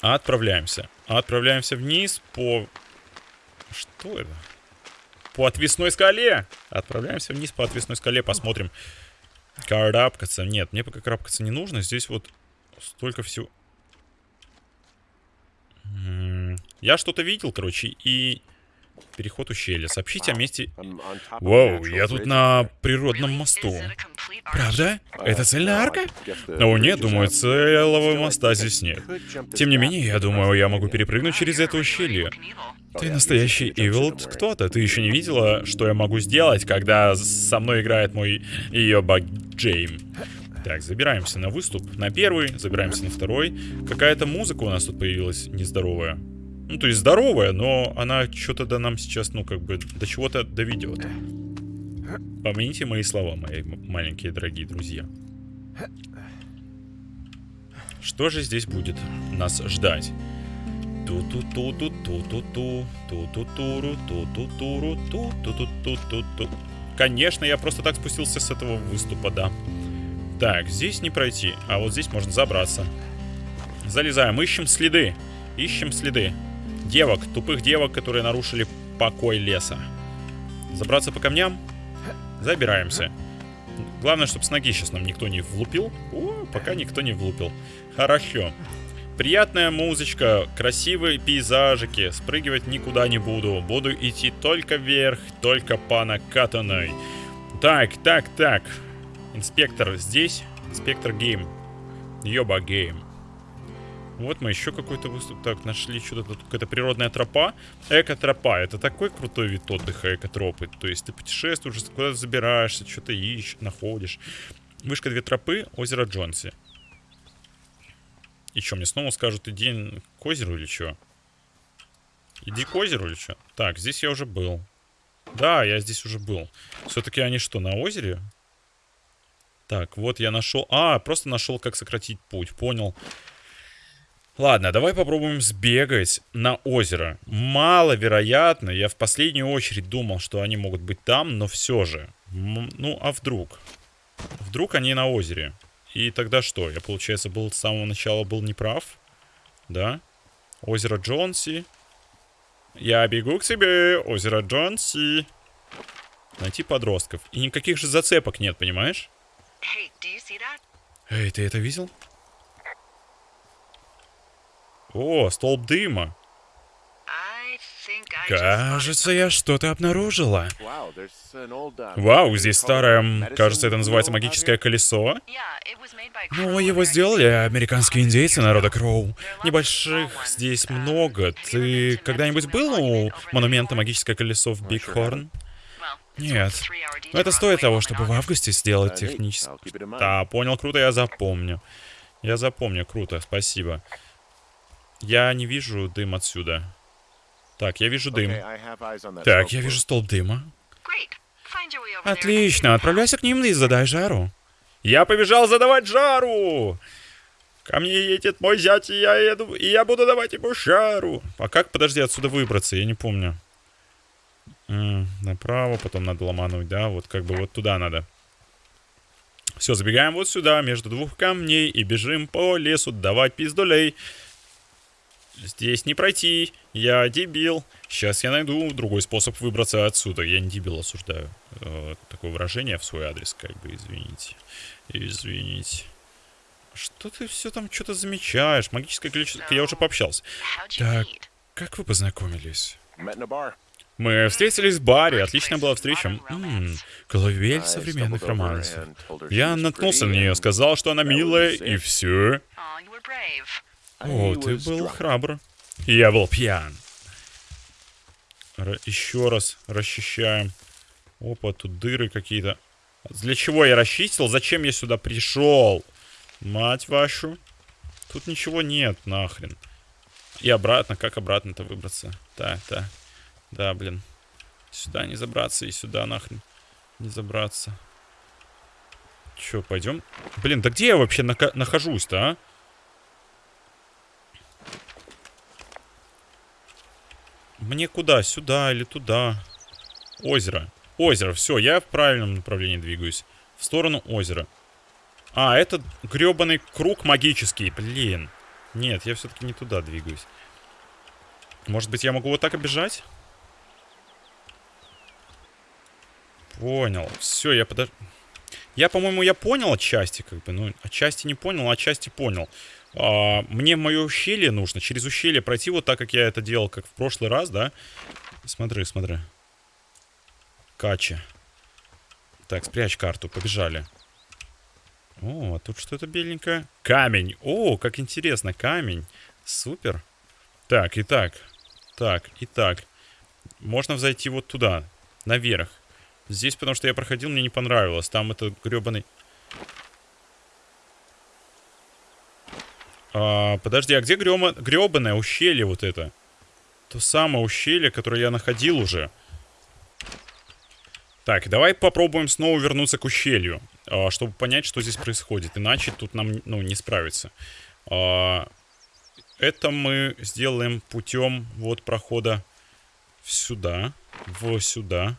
[SPEAKER 1] Отправляемся. Отправляемся вниз по... Что это? По отвесной скале. Отправляемся вниз по отвесной скале. Посмотрим. Карабкаться. Нет, мне пока карабкаться не нужно. Здесь вот столько всего... Я что-то видел, короче, и... Переход ущелья. Сообщите о месте... Вау, я тут на природном мосту. Правда? Это цельная арка? О нет, думаю, целого моста здесь нет. Тем не менее, я думаю, я могу перепрыгнуть через это ущелье. Ты настоящий Evil кто-то. Ты еще не видела, что я могу сделать, когда со мной играет мой ёбак Джейм. Так, забираемся на выступ. На первый, забираемся на второй. Какая-то музыка у нас тут появилась нездоровая. Ну, то есть здоровая, но она что-то до нам сейчас, ну, как бы, до чего-то доведет. Помяните мои слова, мои маленькие дорогие друзья. Что же здесь будет нас ждать? Ту-ту-ту-ту-ту-ту-ту, ту-ту-туру, ту-ту-туру, ту-ту-ту-ту-ту-ту. Конечно, я просто так спустился с этого выступа, да. Так, здесь не пройти, а вот здесь можно забраться. Залезаем, ищем следы. Ищем следы. Девок, тупых девок, которые нарушили покой леса. Забраться по камням? Забираемся. Главное, чтобы с ноги сейчас нам никто не влупил. О, пока никто не влупил. Хорошо. Приятная музычка, красивые пейзажики. Спрыгивать никуда не буду. Буду идти только вверх, только по накатанной. Так, так, так. Инспектор здесь. Инспектор game. Ёба game. Вот мы еще какой-то выступ. Так, нашли что-то тут. Какая-то природная тропа. Эко-тропа. Это такой крутой вид отдыха, эко-тропы. То есть ты путешествуешь, куда-то забираешься, что-то ищешь, находишь. Вышка две тропы, озеро Джонси. И что, мне снова скажут, иди к озеру или что? Иди к озеру или что? Так, здесь я уже был. Да, я здесь уже был. Все-таки они что, на озере? Так, вот я нашел... А, просто нашел, как сократить путь. Понял. Ладно, давай попробуем сбегать на озеро. Маловероятно, я в последнюю очередь думал, что они могут быть там, но все же. Ну, а вдруг? Вдруг они на озере? И тогда что? Я, получается, был с самого начала был неправ? Да? Озеро Джонси. Я бегу к тебе, озеро Джонси. Найти подростков. И никаких же зацепок нет, понимаешь?
[SPEAKER 2] Hey?
[SPEAKER 1] Эй, ты это видел? О, столб дыма. Кажется, я что-то обнаружила.
[SPEAKER 3] Вау,
[SPEAKER 1] здесь старое, кажется, это называется магическое колесо. Ну, его сделали американские индейцы народа. Кроу. Небольших здесь много. Ты когда-нибудь был у монумента магическое колесо в Бигхорн? Нет. Но это стоит того, чтобы в августе сделать технически. Да, понял, круто, я запомню. Я запомню, круто, спасибо. Я не вижу дым отсюда. Так, я вижу дым. Так, я вижу столб дыма. Отлично, отправляйся к ним и задай жару. Я побежал задавать жару! Ко мне едет мой зять, и я еду, и я буду давать ему жару. А как, подожди, отсюда выбраться? Я не помню. М, направо, потом надо ломануть, да, вот как бы вот туда надо. Все, забегаем вот сюда, между двух камней, и бежим по лесу давать пиздолей. Здесь не пройти, я дебил. Сейчас я найду другой способ выбраться отсюда. Я не дебил, осуждаю. Э, такое выражение в свой адрес, как бы, извините. Извините. Что ты все там что-то замечаешь? Магическое количество... Я уже пообщался. Так, как вы познакомились? Мы встретились в баре, отличная была встреча. М, колыбель
[SPEAKER 3] I
[SPEAKER 1] современных романсов. Я наткнулся на нее, сказал, что она милая, и все.
[SPEAKER 2] Brave.
[SPEAKER 1] О, ты был храбр. Я был пьян. Ра- еще раз расчищаем. Опа, тут дыры какие-то. Для чего я расчистил? Зачем я сюда пришел? Мать вашу. Тут ничего нет, нахрен. И обратно. Как обратно-то выбраться? Так, так. Да, блин. Сюда не забраться и сюда нахрен не забраться. Че, пойдем? Блин, да где я вообще нахожусь-то, а? Мне куда? Сюда или туда? Озеро. Озеро. Все, я в правильном направлении двигаюсь. В сторону озера. А, это гребаный круг магический. Блин. Нет, я все-таки не туда двигаюсь. Может быть, я могу вот так обижать? Понял. Все, я подож... Я, по-моему, я понял отчасти, как бы. Ну, отчасти не понял, а отчасти понял. А, мне мое ущелье нужно. Через ущелье пройти вот так, как я это делал, как в прошлый раз, да? Смотри, смотри. Кача. Так, спрячь карту, побежали. О, а тут что-то беленькое. Камень. О, как интересно, камень. Супер. Так, и так. Так, и так. Можно взойти вот туда, наверх. Здесь, потому что я проходил, мне не понравилось. Там это гребаный... А, подожди, а где грёма... ущелье вот это? То самое ущелье, которое я находил уже. Так, давай попробуем снова вернуться к ущелью, а, чтобы понять, что здесь происходит. Иначе тут нам, ну, не справиться. А, это мы сделаем путем вот прохода сюда, в сюда.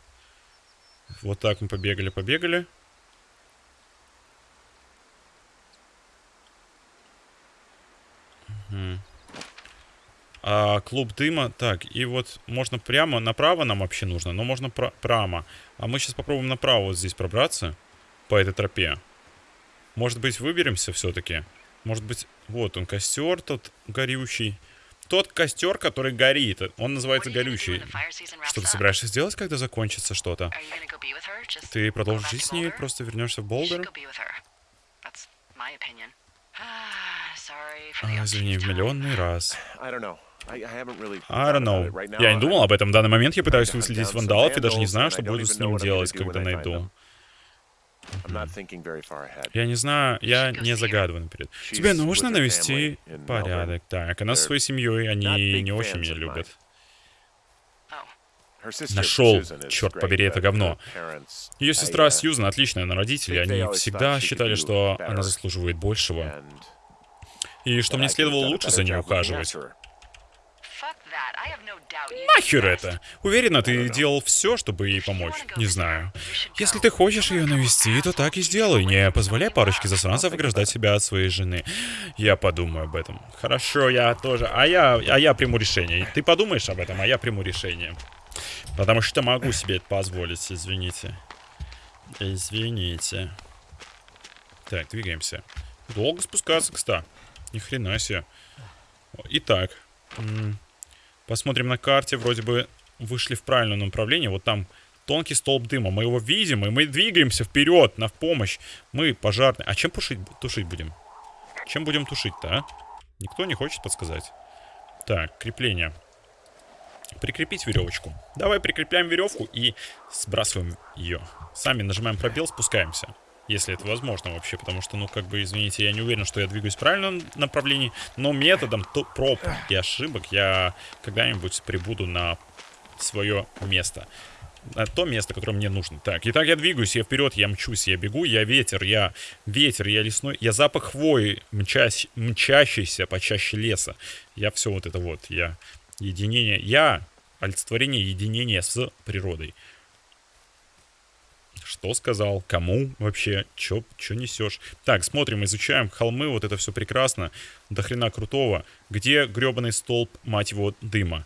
[SPEAKER 1] Вот так мы побегали, побегали. А клуб дыма, так, и вот можно прямо, направо нам вообще нужно, но можно пра- прямо. А мы сейчас попробуем направо вот здесь пробраться, по этой тропе. Может быть, выберемся все-таки? Может быть, вот он, костер тот горючий. Тот костер, который горит, он называется горючий. Что ты собираешься сделать, когда закончится что-то? Ты продолжишь жить с ней, просто вернешься в Болдер?
[SPEAKER 2] Ah,
[SPEAKER 1] А, извини, в миллионный раз.
[SPEAKER 3] I don't know.
[SPEAKER 1] Я не думал об этом. В данный момент я пытаюсь выследить вандалов и даже не знаю, что буду с ним делать, когда найду. Я не знаю, я не загадываю наперед. Тебе нужно навести порядок. Так, она со своей семьей, они не очень меня любят.
[SPEAKER 2] Oh,
[SPEAKER 1] Нашел, черт побери, это говно. Ее сестра
[SPEAKER 3] uh,
[SPEAKER 1] Сьюзан отличная, но родители, они всегда считали, что она заслуживает большего. И что мне следовало лучше за ней ухаживать. Нахер это? Уверена, ты делал все, чтобы ей помочь. Не знаю. Если ты хочешь ее навести, то так и сделай. Не позволяй парочке засранцев ограждать себя от своей жены. Я подумаю об этом. Хорошо, я тоже. А я, а я приму решение. Ты подумаешь об этом, а я приму решение. Потому что могу себе это позволить, извините. Извините. Так, двигаемся. Долго спускаться, кста. Ни хрена себе. Итак. Посмотрим на карте. Вроде бы вышли в правильном направлении. Вот там тонкий столб дыма. Мы его видим, и мы двигаемся вперед, на помощь. Мы пожарные. А чем тушить, тушить будем? Чем будем тушить-то, а? Никто не хочет подсказать. Так, крепление. Прикрепить веревочку. Давай прикрепляем веревку и сбрасываем ее. Сами нажимаем пробел, спускаемся. Если это возможно вообще, потому что, ну, как бы, извините, я не уверен, что я двигаюсь в правильном направлении, но методом то- проб и ошибок я когда-нибудь прибуду на свое место. На то место, которое мне нужно. Так, итак, я двигаюсь, я вперед, я мчусь, я бегу, я ветер, я ветер, я лесной, я запах хвои, мчась, мчащийся почаще леса. Я все вот это вот, я единение, я олицетворение единения с природой. Что сказал? Кому вообще? Чё, чё несешь? Так, смотрим, изучаем холмы, вот это все прекрасно. До хрена крутого. Где гребаный столб, мать его, дыма?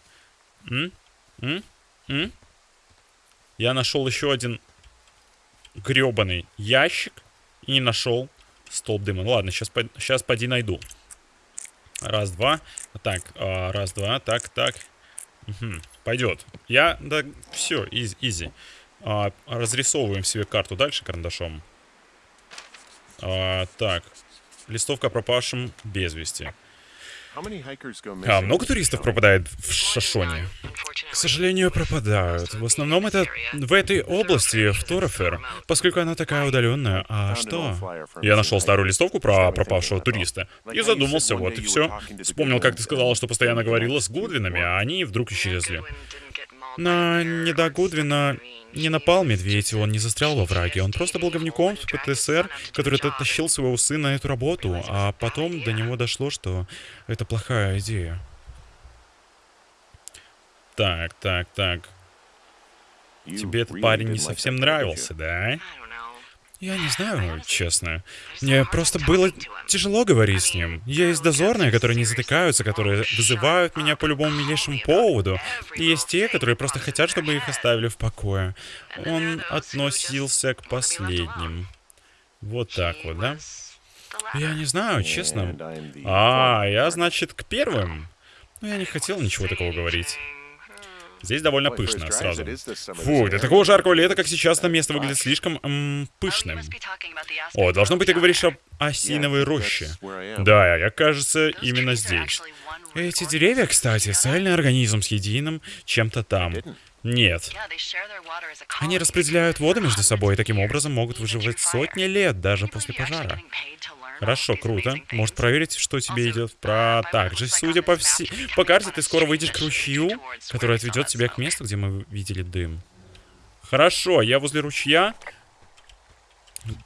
[SPEAKER 1] М? М? М? Я нашел еще один гребаный ящик и не нашел столб дыма. Ну ладно, сейчас, сейчас поди найду. Раз, два. Так, а, раз, два. Так, так. Угу, пойдет. Я, да, все, из, изи. А, разрисовываем себе карту дальше карандашом. А, так, листовка пропавшим без вести. А много туристов пропадает в Шашоне? К сожалению, пропадают. В основном это в этой области, в Торофер, поскольку она такая удаленная. А что? Я нашел старую листовку про пропавшего туриста и задумался, вот и все. Вспомнил, как ты сказала, что постоянно говорила с Гудвинами, а они вдруг исчезли. Но не до Гудвина не напал медведь, он не застрял во враге. Он просто был говнюком в ПТСР, который тащил своего сына на эту работу, а потом до него дошло, что это плохая идея. Так, так, так. Тебе этот парень не совсем нравился, да? Я не знаю, честно. Мне просто было тяжело говорить с ним. Есть дозорные, которые не затыкаются, которые вызывают меня по любому милейшему поводу. И есть те, которые просто хотят, чтобы их оставили в покое. Он относился к последним. Вот так вот, да? Я не знаю, честно. А, я, значит, к первым. Но я не хотел ничего такого говорить. Здесь довольно пышно сразу. Фу, для такого жаркого лета, как сейчас, это место выглядит слишком эм, пышным. О, должно быть, ты говоришь об осиновой роще. Да, я, кажется, именно здесь. Эти деревья, кстати, цельный организм с единым чем-то там. Нет. Они распределяют воду между собой и таким образом могут выживать сотни лет, даже после пожара. Хорошо, круто. Может проверить, что тебе идет про... Также, судя по, вси... по карте, ты скоро выйдешь к ручью, который отведет тебя к месту, где мы видели дым. Хорошо, я возле ручья.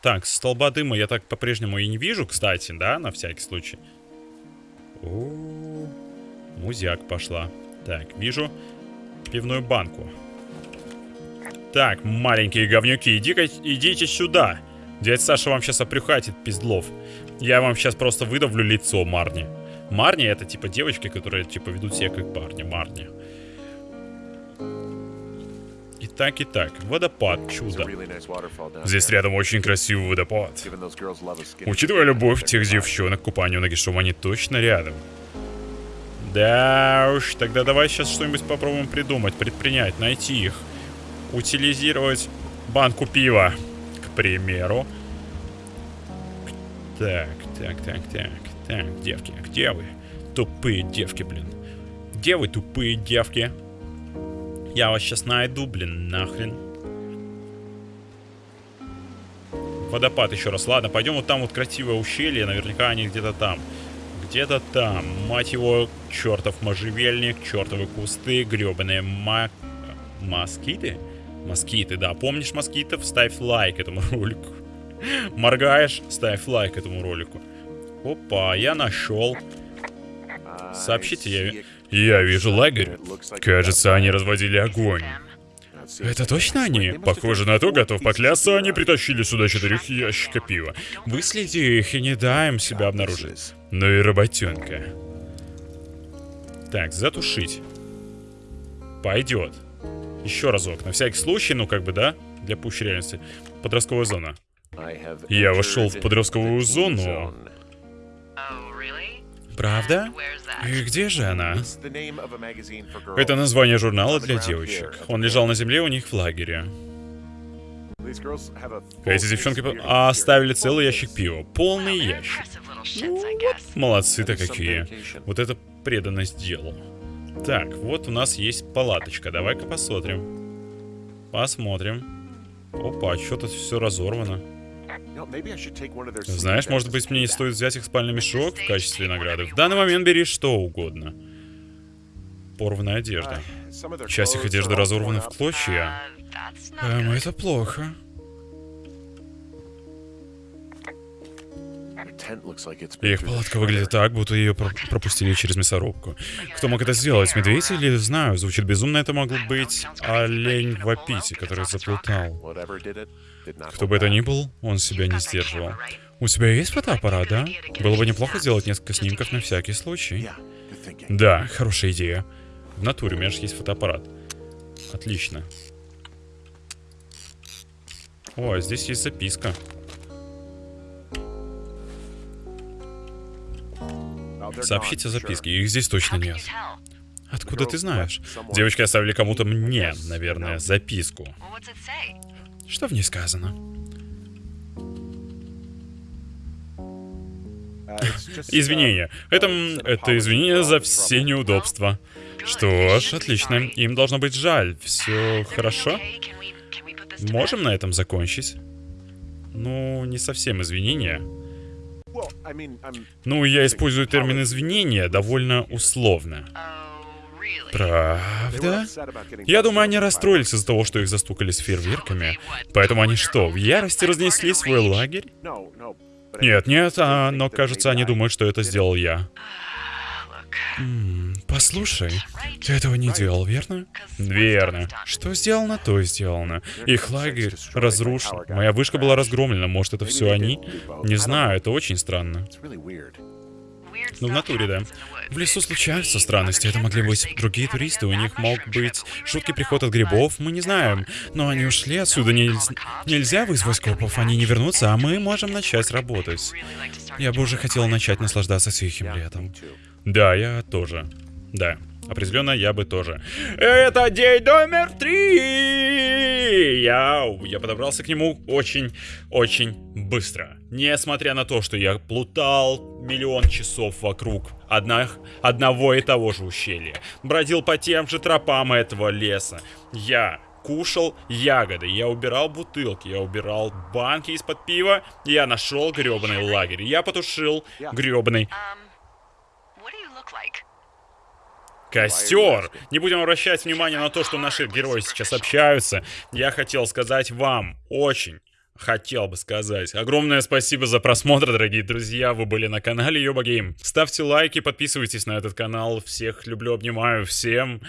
[SPEAKER 1] Так, столба дыма я так по-прежнему и не вижу, кстати, да, на всякий случай. -о. музяк пошла. Так, вижу пивную банку. Так, маленькие говнюки, иди идите сюда. Дядя Саша вам сейчас опрюхатит, пиздлов. Я вам сейчас просто выдавлю лицо Марни. Марни это типа девочки, которые типа ведут себя как парни. Марни. И так. Водопад, чудо. Здесь рядом очень красивый водопад. Учитывая любовь тех девчонок к купанию на Гишом, они точно рядом. Да уж, тогда давай сейчас что-нибудь попробуем придумать, предпринять, найти их. Утилизировать банку пива, к примеру. Так, так, так, так, так, девки, где вы? Тупые девки, блин. Где вы, тупые девки? Я вас сейчас найду, блин, нахрен. Водопад еще раз. Ладно, пойдем вот там вот красивое ущелье. Наверняка они где-то там. Где-то там. Мать его, чертов можжевельник, чертовы кусты, гребаные ма... Москиты? Москиты, да. Помнишь москитов? Ставь лайк этому ролику. Моргаешь, ставь лайк этому ролику. Опа, я нашел. Сообщите, я, я вижу лагерь. Кажется, они разводили огонь. Это точно они? Похоже на то, готов поклясться, они притащили сюда четырех ящика пива. Выследи их и не дай им себя обнаружить. Ну и работенка. Так, затушить. Пойдет. Еще разок, на всякий случай, ну как бы, да? Для пущей реальности. Подростковая зона. Я вошел в подростковую зону. Правда? И где же она? Это название журнала для девочек. Он лежал на земле у них в лагере. Эти девчонки оставили целый ящик пива. Полный ящик. Ну, вот молодцы-то какие. Вот это преданность делу. Так, вот у нас есть палаточка. Давай-ка посмотрим. Посмотрим. Опа, что тут все разорвано. Знаешь, может быть, мне не стоит взять их спальный мешок в качестве награды. В данный момент бери что угодно. Порванная одежда. Часть их одежды разорвана в клочья. Эм, это плохо. Их палатка выглядит так, будто ее про- пропустили через мясорубку. Кто мог это сделать? Медведь или, знаю, звучит безумно, это мог быть олень в аппете, который заплутал. Кто бы это ни был, он себя не сдерживал. У тебя есть фотоаппарат, да? Было бы неплохо сделать несколько снимков на всякий случай. Да, хорошая идея. В натуре, у меня же есть фотоаппарат. Отлично. О, а здесь есть записка. Сообщите записки,
[SPEAKER 3] sure.
[SPEAKER 1] их здесь точно нет. Откуда ты знаешь? Девочки оставили кому-то мне, наверное, записку. Что в ней сказано? Извинения. Это, это извинения за все неудобства. Что ж, отлично. Им должно быть жаль. Все хорошо? Можем на этом закончить? Ну, не совсем извинения. Ну, я использую термин извинения довольно условно. Правда? Я думаю, они расстроились из-за того, что их застукали с фейерверками. Поэтому они что, в ярости разнесли свой лагерь? Нет, нет, а, но кажется, они думают, что это сделал я.
[SPEAKER 2] Look,
[SPEAKER 1] М, Послушай, ты этого не делал, верно? Верно. Что сделано, то и сделано. Их лагерь разрушен. Моя вышка была разгромлена. Может, это все они? Не знаю, это очень странно. Ну, в натуре, да. В лесу случаются странности. Это могли быть другие туристы. У них мог быть
[SPEAKER 2] don't
[SPEAKER 1] приход от грибов. Мы не знаем. Но они ушли отсюда. Нельз-. Нельзя вызвать
[SPEAKER 2] not gonna be
[SPEAKER 1] копов. Они не вернутся, а мы можем начать работать. Я бы уже хотел начать наслаждаться тихим летом. Да, я тоже. Да. Определенно, я бы тоже. Это день номер три! Я, я подобрался к нему очень-очень быстро. Несмотря на то, что я плутал миллион часов вокруг одних, одного и того же ущелья. Бродил по тем же тропам этого леса. Я кушал ягоды, я убирал бутылки, я убирал банки из-под пива, я нашел гребаный лагерь. Я потушил гребаный Костер! Не будем обращать внимание на то, что наши герои сейчас общаются. Я хотел сказать вам, очень, хотел бы сказать. Огромное спасибо за просмотр, дорогие друзья. Вы были на канале Йоба Гейм. Ставьте лайки, подписывайтесь на этот канал. Всех люблю, обнимаю. Всем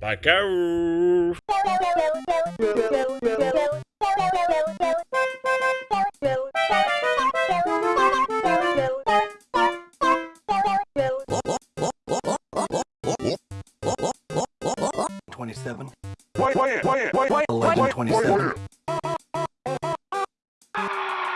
[SPEAKER 1] пока!
[SPEAKER 3] Thank you.
[SPEAKER 4] 1127. 1127.